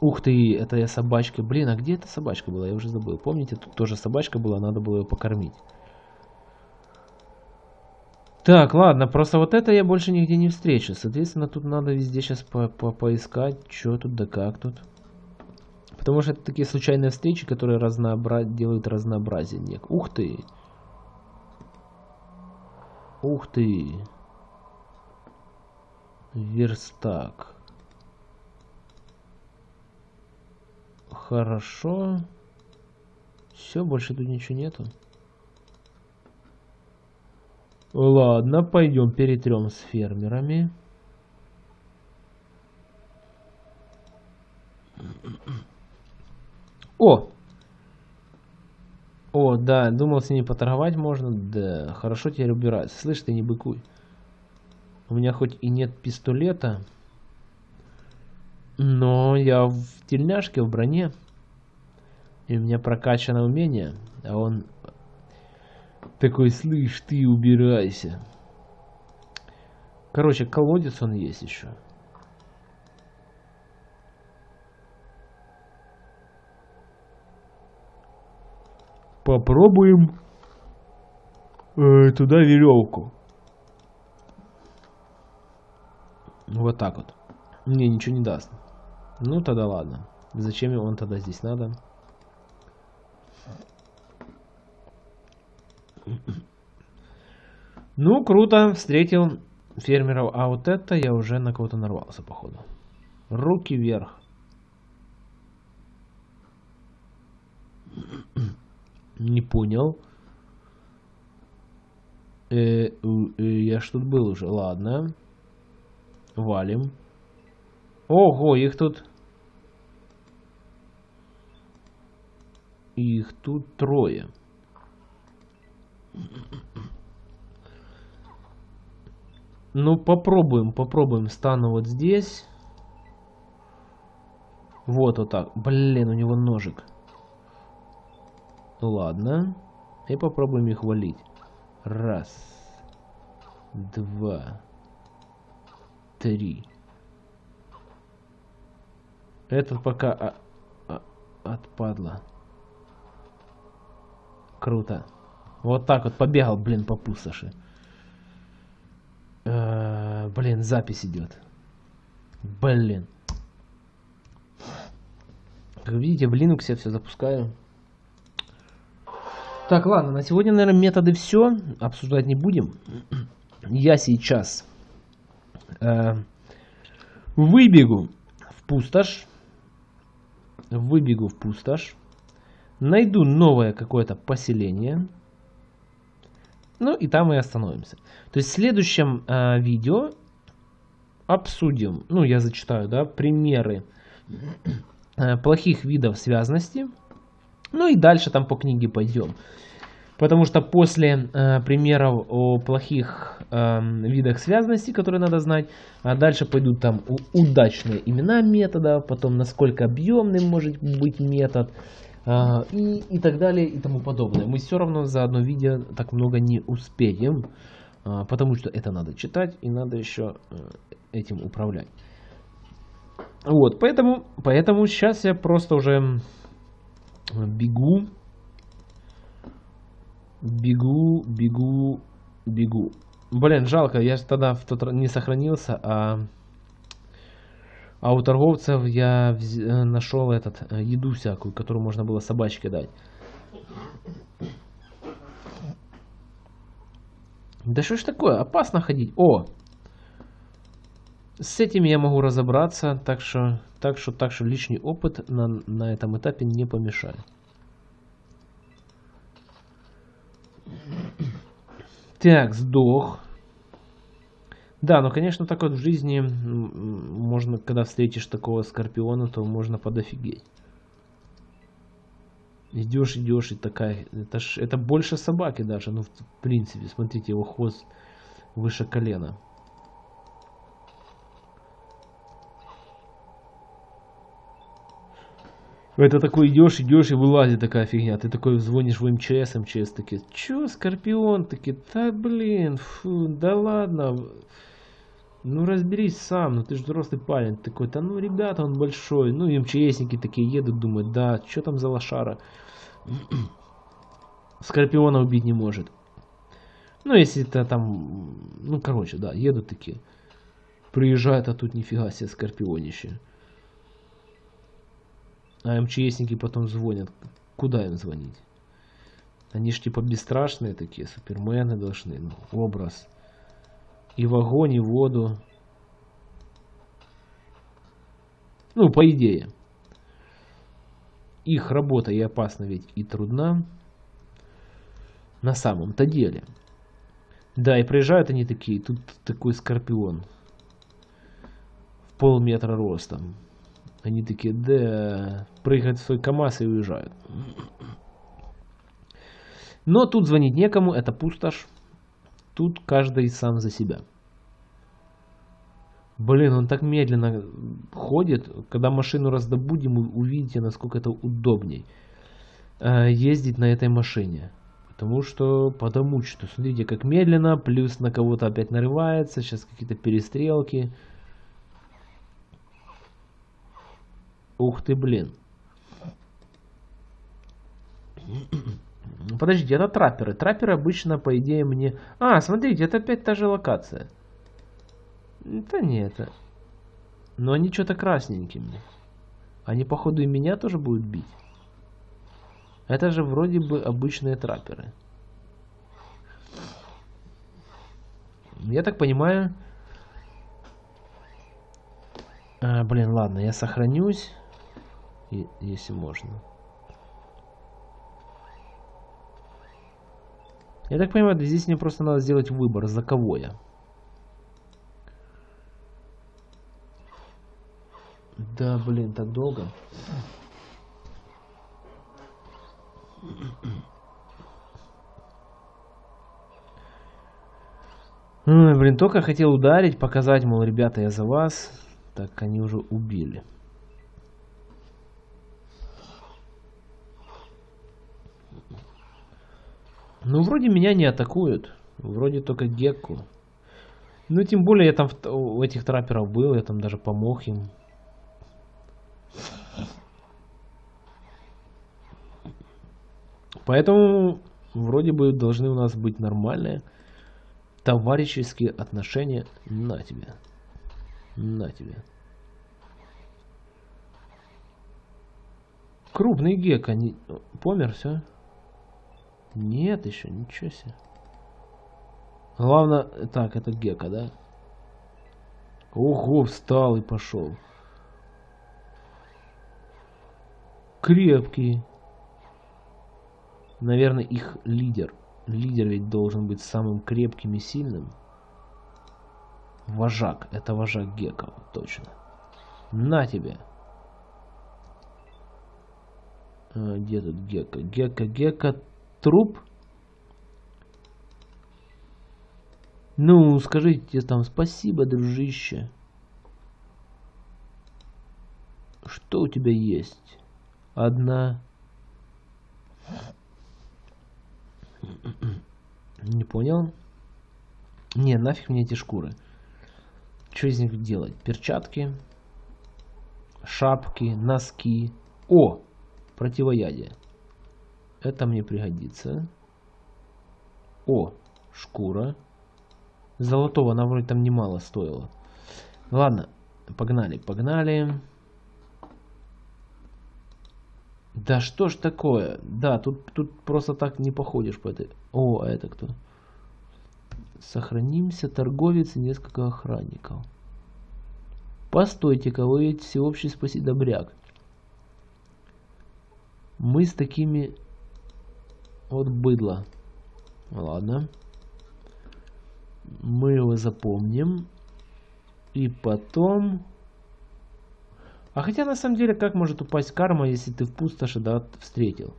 Speaker 1: Ух ты, это я собачка. Блин, а где эта собачка была? Я уже забыл. Помните, тут тоже собачка была, надо было ее покормить. Так, ладно, просто вот это я больше нигде не встречу. Соответственно, тут надо везде сейчас по -по поискать, что тут да как тут. Потому что это такие случайные встречи, которые разнообра... делают разнообразие. Нек. Ух ты! Ух ты! Верстак. Хорошо. Все, больше тут ничего нету. Ладно, пойдем перетрем с фермерами. О! О, да, думал с ними поторговать можно. Да, хорошо теперь убираться. Слышь, ты не быкуй. У меня хоть и нет пистолета, но я в тельняшке, в броне. И у меня прокачано умение. А он такой, слышь, ты убирайся. Короче, колодец он есть еще. Попробуем э, туда веревку. Вот так вот. Мне ничего не даст. Ну тогда ладно. Зачем он тогда здесь надо? Ну, круто, встретил фермеров. А вот это я уже на кого-то нарвался, походу. Руки вверх. Не понял. Э, э, я ж тут был уже. Ладно. Валим. Ого, их тут... Их тут трое. Ну, попробуем, попробуем. Стану вот здесь. Вот вот так. Блин, у него ножик. Ладно. И попробуем их валить. Раз. Два. Три. Этот пока а, а, отпадла. Круто. Вот так вот побегал, блин, по пустоши. Э, блин, запись идет. Блин. Как видите, в Linux я все запускаю. Так, ладно, на сегодня, наверное, методы все. Обсуждать не будем. Я сейчас э, выбегу в пустошь. Выбегу в пустошь. Найду новое какое-то поселение. Ну и там мы остановимся. То есть в следующем э, видео обсудим, ну я зачитаю, да, примеры э, плохих видов связности. Ну и дальше там по книге пойдем. Потому что после э, примеров о плохих э, видах связности, которые надо знать, а дальше пойдут там удачные имена метода, потом насколько объемным может быть метод, а, и, и так далее и тому подобное. Мы все равно за одно видео так много не успеем, а, потому что это надо читать и надо еще э, этим управлять. Вот, поэтому, поэтому сейчас я просто уже бегу, бегу, бегу, бегу. Блин, жалко, я тогда в тот не сохранился, а а у торговцев я э, нашел этот, э, еду всякую, которую можно было собачке дать. Да что ж такое? Опасно ходить. О! С этим я могу разобраться, так что, так что, так что лишний опыт на, на этом этапе не помешает. Так, сдох. Да, но, конечно, так вот в жизни можно, когда встретишь такого скорпиона, то можно подофигеть. Идешь, идешь, и такая, это, ж, это больше собаки даже, ну, в принципе, смотрите, его хвост выше колена. Это такой идешь, идешь и вылазит такая фигня. Ты такой звонишь в МЧС, МЧС такие, чё, Скорпион? Такие, да блин, фу, да ладно. Ну разберись сам, ну ты же взрослый парень. Такой, да ну ребята, он большой. Ну и МЧСники такие едут, думают, да, что там за лошара? Скорпиона убить не может. Ну если это там, ну короче, да, едут такие. Приезжают, а тут нифига себе скорпионище. А МЧСники потом звонят. Куда им звонить? Они ж типа бесстрашные такие, супермены должны, ну, образ. И в огонь, и в воду. Ну, по идее. Их работа и опасна ведь и трудна. На самом-то деле. Да, и приезжают они такие, тут такой скорпион. В полметра ростом. Они такие, да, прыгают в свой КАМАЗ и уезжают. Но тут звонить некому, это пустошь. Тут каждый сам за себя. Блин, он так медленно ходит. Когда машину раздобудем, увидите, насколько это удобней э, ездить на этой машине. Потому что, потому что, смотрите, как медленно, плюс на кого-то опять нарывается, сейчас какие-то перестрелки. Ух ты, блин. Подождите, это трапперы. Трапперы обычно, по идее, мне... А, смотрите, это опять та же локация. Это не это. Но они что-то красненькими. Они, походу, и меня тоже будут бить. Это же вроде бы обычные трапперы. Я так понимаю... А, блин, ладно, я сохранюсь если можно. Я так понимаю, здесь мне просто надо сделать выбор, за кого я. Да, блин, так долго. Ой, блин, только хотел ударить, показать, мол, ребята, я за вас. Так, они уже убили. Ну, вроде меня не атакуют. Вроде только Гекку. Ну, тем более я там у этих трапперов был, я там даже помог им. Поэтому вроде бы должны у нас быть нормальные товарищеские отношения. На тебе. На тебе. Крупный гек, они... Помер, все? Нет еще, ничего себе. Главное, так, это Гека, да? Ого, встал и пошел. Крепкий. Наверное, их лидер. Лидер ведь должен быть самым крепким и сильным. Вожак. Это вожак Гека, точно. На тебе. А, где тут Гека? Гека, Гека, труп. Ну, скажите там спасибо, дружище. Что у тебя есть? Одна. Не понял? Не, нафиг мне эти шкуры. Что из них делать? Перчатки, шапки, носки. О, противоядие. Это мне пригодится. О, шкура. Золотого она вроде там немало стоила. Ладно, погнали, погнали. Да что ж такое? Да, тут, тут просто так не походишь по этой... О, а это кто? Сохранимся, торговец и несколько охранников. Постойте-ка, вы ведь всеобщий спаси добряк. Мы с такими... Вот быдло. Ладно. Мы его запомним. И потом... А хотя на самом деле, как может упасть карма, если ты в пустоши, да, встретил?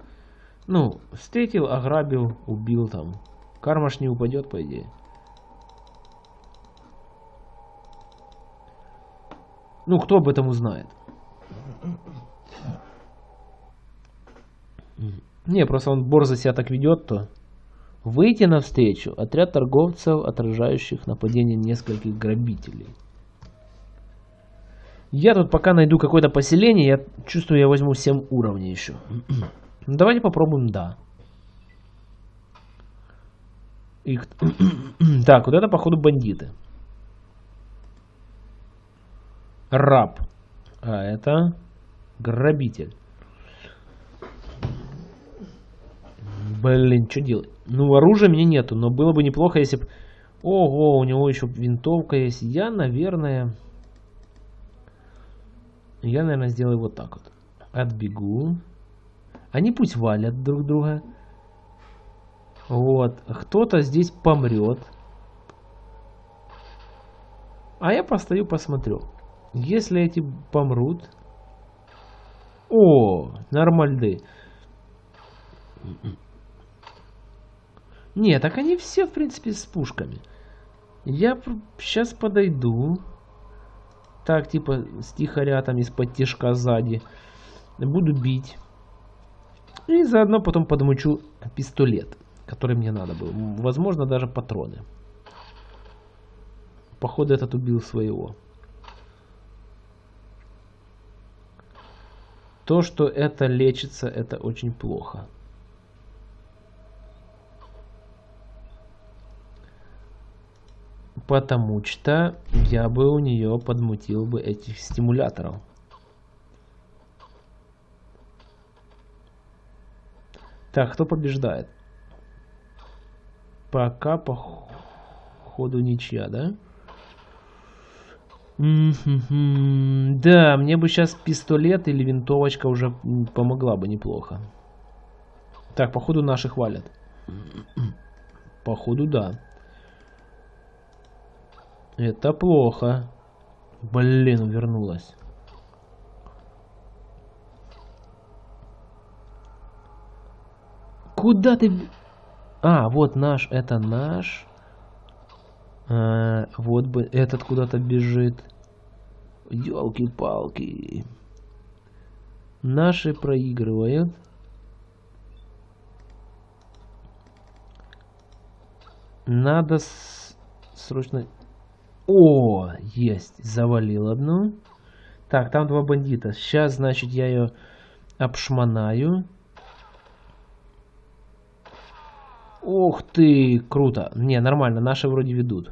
Speaker 1: Ну, встретил, ограбил, убил там. Карма ж не упадет, по идее. Ну, кто об этом узнает? Не, просто он борзо себя так ведет, то... Выйти навстречу. Отряд торговцев, отражающих нападение нескольких грабителей. Я тут пока найду какое-то поселение, я чувствую, я возьму 7 уровней еще. ну, давайте попробуем, да. И... так, вот это, походу, бандиты. Раб. А это грабитель. Блин, что делать? Ну, оружия мне нету, но было бы неплохо, если бы... Ого, у него еще винтовка есть. Я, наверное... Я, наверное, сделаю вот так вот. Отбегу. Они пусть валят друг друга. Вот. Кто-то здесь помрет. А я постою, посмотрю. Если эти помрут... О, нормальды. Не, так они все, в принципе, с пушками. Я сейчас подойду. Так, типа, стихаря там из-под тяжка сзади. Буду бить. И заодно потом подмучу пистолет, который мне надо было. Возможно, даже патроны. Походу, этот убил своего. То, что это лечится, это очень плохо. Потому что я бы у нее подмутил бы этих стимуляторов. Так, кто побеждает? Пока по ходу ничья, да? Да, мне бы сейчас пистолет или винтовочка уже помогла бы неплохо. Так, походу наши хвалят. Походу да. Это плохо. Блин, вернулась. Куда ты... А, вот наш, это наш. А, вот бы этот куда-то бежит. Елки-палки. Наши проигрывают. Надо срочно о, есть, завалил одну. Так, там два бандита. Сейчас, значит, я ее обшмонаю. Ух ты, круто. Не, нормально, наши вроде ведут.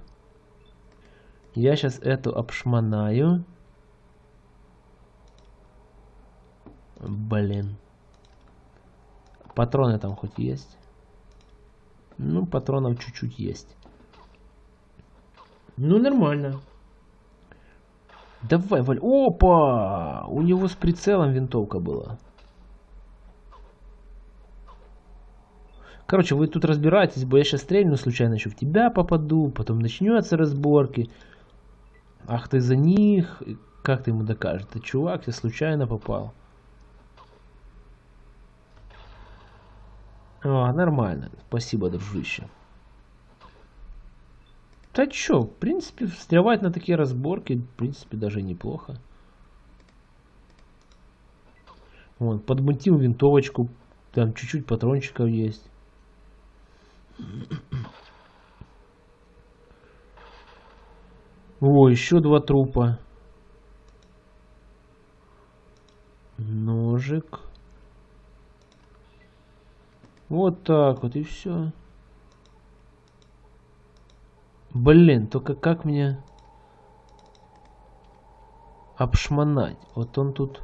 Speaker 1: Я сейчас эту обшмонаю. Блин. Патроны там хоть есть? Ну, патронов чуть-чуть есть. Ну, нормально. Давай, Валь. Опа! У него с прицелом винтовка была. Короче, вы тут разбираетесь, бо я сейчас стрельну случайно еще в тебя попаду, потом начнется разборки. Ах ты за них. Как ты ему докажешь? Ты чувак, я случайно попал. О, нормально. Спасибо, дружище. Да чё, в принципе, встревать на такие разборки, в принципе, даже неплохо. Вон, подмутил винтовочку, там чуть-чуть патрончиков есть. О, еще два трупа. Ножик. Вот так вот и все. Блин, только как мне обшмонать? Вот он тут...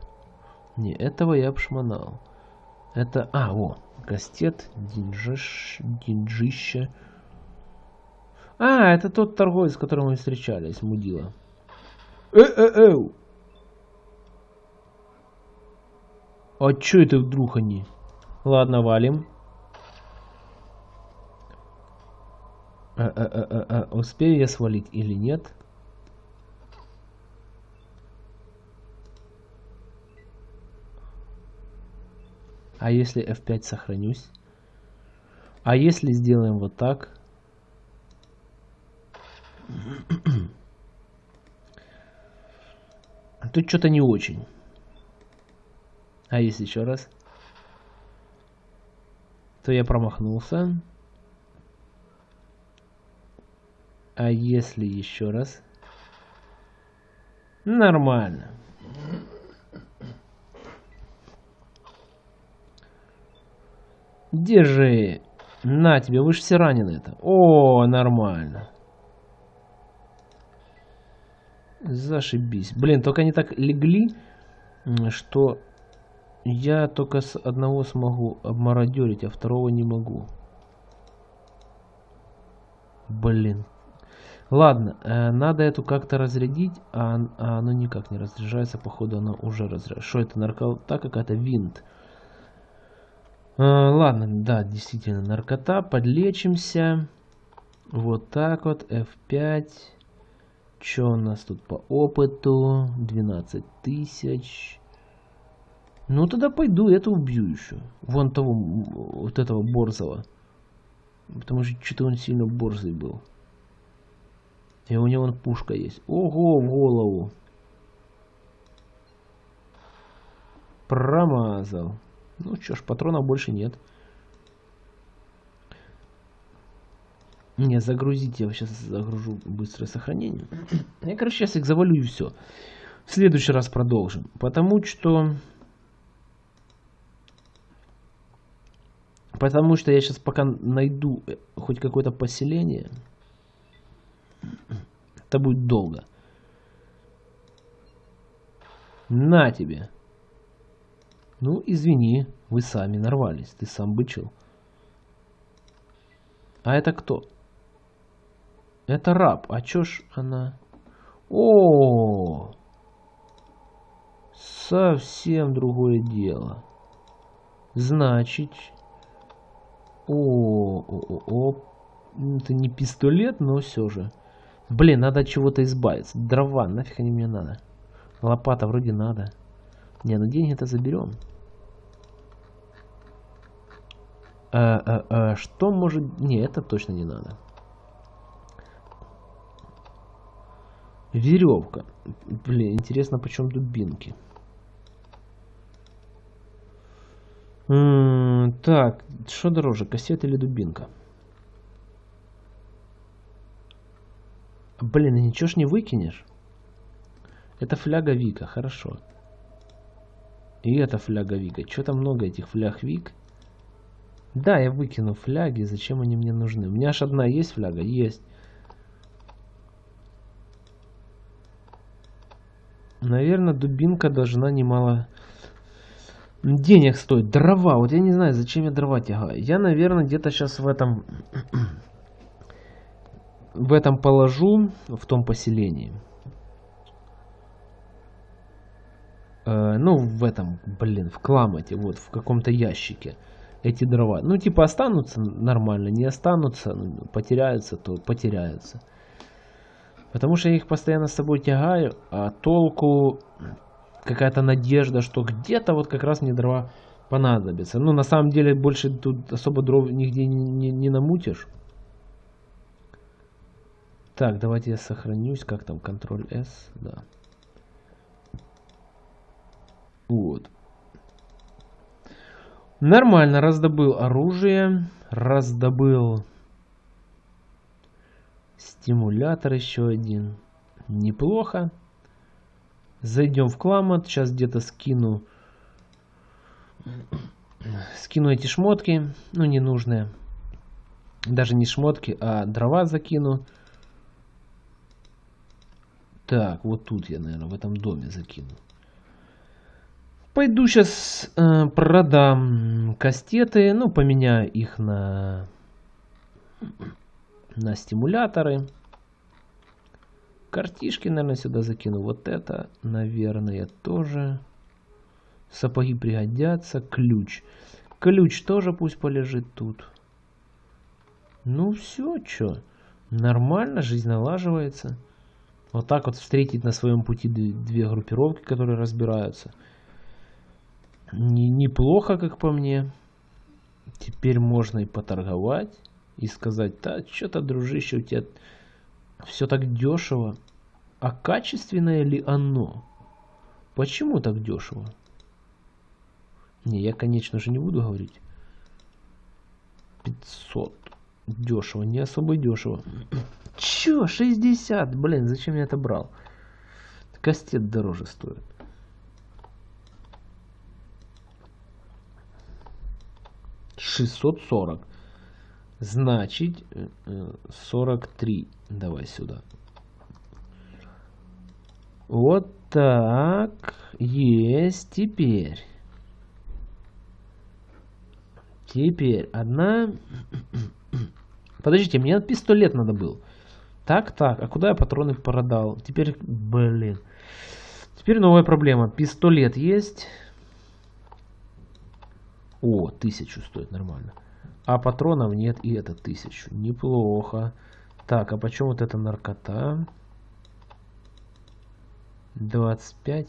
Speaker 1: Не, этого я обшмонал. Это... А, о, кастет, динжиш, динжище. А, это тот торговец, с которым мы встречались, мудила. Э-э-э! А чё это вдруг они? Ладно, валим. А, а, а, а, а, успею я свалить или нет? А если F5 сохранюсь? А если сделаем вот так? Тут что-то не очень. А если еще раз? То я промахнулся. А если еще раз? Нормально. Держи. На тебе, вы же все ранены это. О, нормально. Зашибись. Блин, только они так легли, что я только с одного смогу обмародерить, а второго не могу. Блин. Ладно, э, надо эту как-то разрядить, а, а оно никак не разряжается. Походу, оно уже разряжается. Что это, наркота какая-то? Винт. Э, ладно, да, действительно, наркота. Подлечимся. Вот так вот, F5. Что у нас тут по опыту? 12 тысяч. Ну, тогда пойду, это убью еще. Вон того, вот этого Борзого. Потому что что-то он сильно борзый был. И у него пушка есть. Ого, в голову. Промазал. Ну что ж, патронов больше нет. Не, загрузить я сейчас загружу быстрое сохранение. Я, короче, сейчас их завалю и все. В следующий раз продолжим. Потому что... Потому что я сейчас пока найду э, хоть какое-то поселение, это будет долго. На тебе. Ну, извини, вы сами нарвались, ты сам бычил. А это кто? Это раб. А чё ж она... О, совсем другое дело. Значит, о, о, о, о, это не пистолет, но все же. Блин, надо от чего-то избавиться. Дрова, нафиг они мне надо. Лопата вроде надо. Не, ну деньги-то заберем. А, а, а, что может... Не, это точно не надо. Веревка. Блин, интересно, почем дубинки. М -м так, что дороже, кассета или дубинка? Блин, ничего ж не выкинешь. Это фляга Вика, хорошо. И это фляга Вика. Что-то много этих фляг Вик. Да, я выкину фляги. Зачем они мне нужны? У меня аж одна есть фляга? Есть. Наверное, дубинка должна немало денег стоить. Дрова. Вот я не знаю, зачем я дрова тягаю. Я, наверное, где-то сейчас в этом... в этом положу, в том поселении. Э, ну, в этом, блин, в кламате, вот, в каком-то ящике эти дрова. Ну, типа, останутся нормально, не останутся, ну, потеряются, то потеряются. Потому что я их постоянно с собой тягаю, а толку какая-то надежда, что где-то вот как раз мне дрова понадобятся. Ну, на самом деле, больше тут особо дров нигде не, не, не намутишь. Так, давайте я сохранюсь. Как там? Ctrl S, да. Вот. Нормально, раздобыл оружие, раздобыл Стимулятор еще один. Неплохо. Зайдем в Кламот. Сейчас где-то скину... Скину эти шмотки. Ну, ненужные. Даже не шмотки, а дрова закину. Так, вот тут я, наверное, в этом доме закину. Пойду сейчас э, продам кастеты. Ну, поменяю их на на стимуляторы. Картишки, наверное, сюда закину. Вот это, наверное, тоже. Сапоги пригодятся. Ключ. Ключ тоже пусть полежит тут. Ну все, что. Нормально, жизнь налаживается. Вот так вот встретить на своем пути две группировки, которые разбираются. Неплохо, как по мне. Теперь можно и поторговать. И сказать, да, что-то, дружище, у тебя все так дешево. А качественное ли оно? Почему так дешево? Не, я, конечно же, не буду говорить. 500. Дешево, не особо дешево. Чё, 60? Блин, зачем я это брал? Кастет дороже стоит. Шестьсот сорок. Значит, 43. Э, Давай сюда. Вот так. Есть. Теперь. Теперь одна... Подождите, мне пистолет надо был. Так, так. А куда я патроны продал? Теперь, блин. Теперь новая проблема. Пистолет есть. О, тысячу стоит нормально. А патронов нет, и это тысячу. Неплохо. Так, а почем вот эта наркота? 25.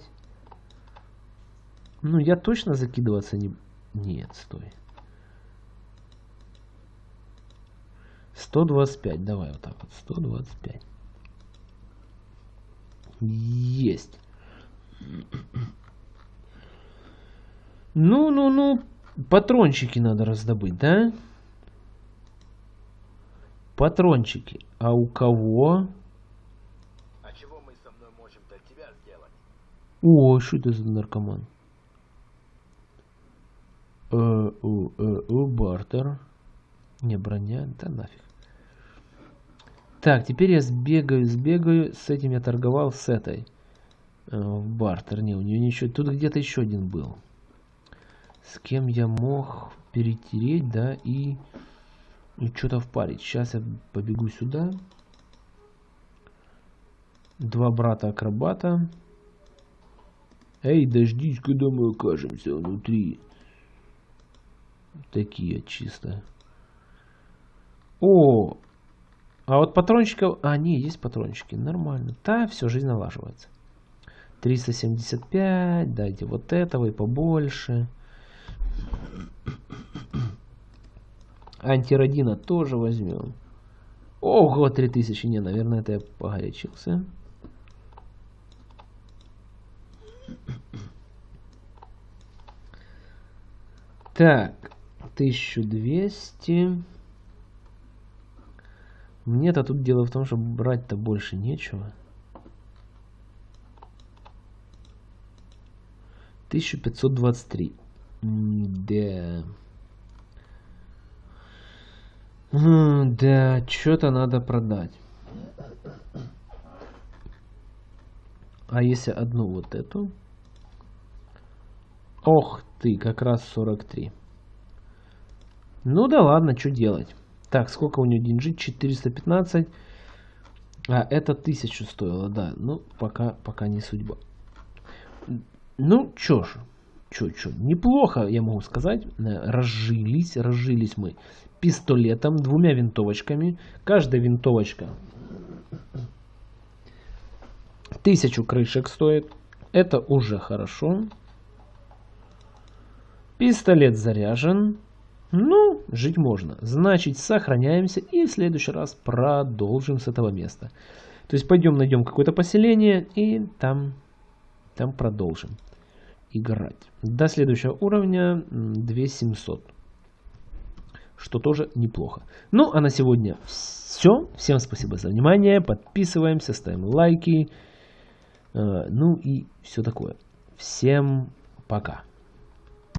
Speaker 1: Ну, я точно закидываться не... Нет, стой. 125, давай вот так вот, 125. Есть. Ну, ну, ну, Патрончики надо раздобыть, да? Патрончики. А у кого?
Speaker 2: А чего мы со мной можем для тебя сделать?
Speaker 1: О, что это за наркоман? Э, у, э, у, бартер. Не, броня, да нафиг. Так, теперь я сбегаю, сбегаю. С этим я торговал, с этой. Э, в бартер. Не, у нее ничего. Тут где-то еще один был с кем я мог перетереть, да, и, и что-то впарить. Сейчас я побегу сюда. Два брата-акробата. Эй, дождись, когда мы окажемся внутри. Такие чисто. О, а вот патрончиков... А, не, есть патрончики. Нормально. Да, все, жизнь налаживается. 375, дайте вот этого и побольше. Антиродина тоже возьмем. Ого, 3000. Не, наверное, это я погорячился. Так, 1200. Мне-то тут дело в том, что брать-то больше нечего. 1523. Да. Да, что-то надо продать. А если одну вот эту? Ох ты, как раз 43. Ну да ладно, что делать. Так, сколько у нее деньжит? 415. А, это 1000 стоило, да. Ну, пока, пока не судьба. Ну, чё ж чё, чё, неплохо, я могу сказать, э, разжились, разжились мы пистолетом, двумя винтовочками. Каждая винтовочка тысячу крышек стоит. Это уже хорошо. Пистолет заряжен. Ну, жить можно. Значит, сохраняемся и в следующий раз продолжим с этого места. То есть пойдем найдем какое-то поселение и там, там продолжим играть. До следующего уровня 2700. Что тоже неплохо. Ну, а на сегодня все. Всем спасибо за внимание. Подписываемся, ставим лайки. Э, ну и все такое. Всем пока.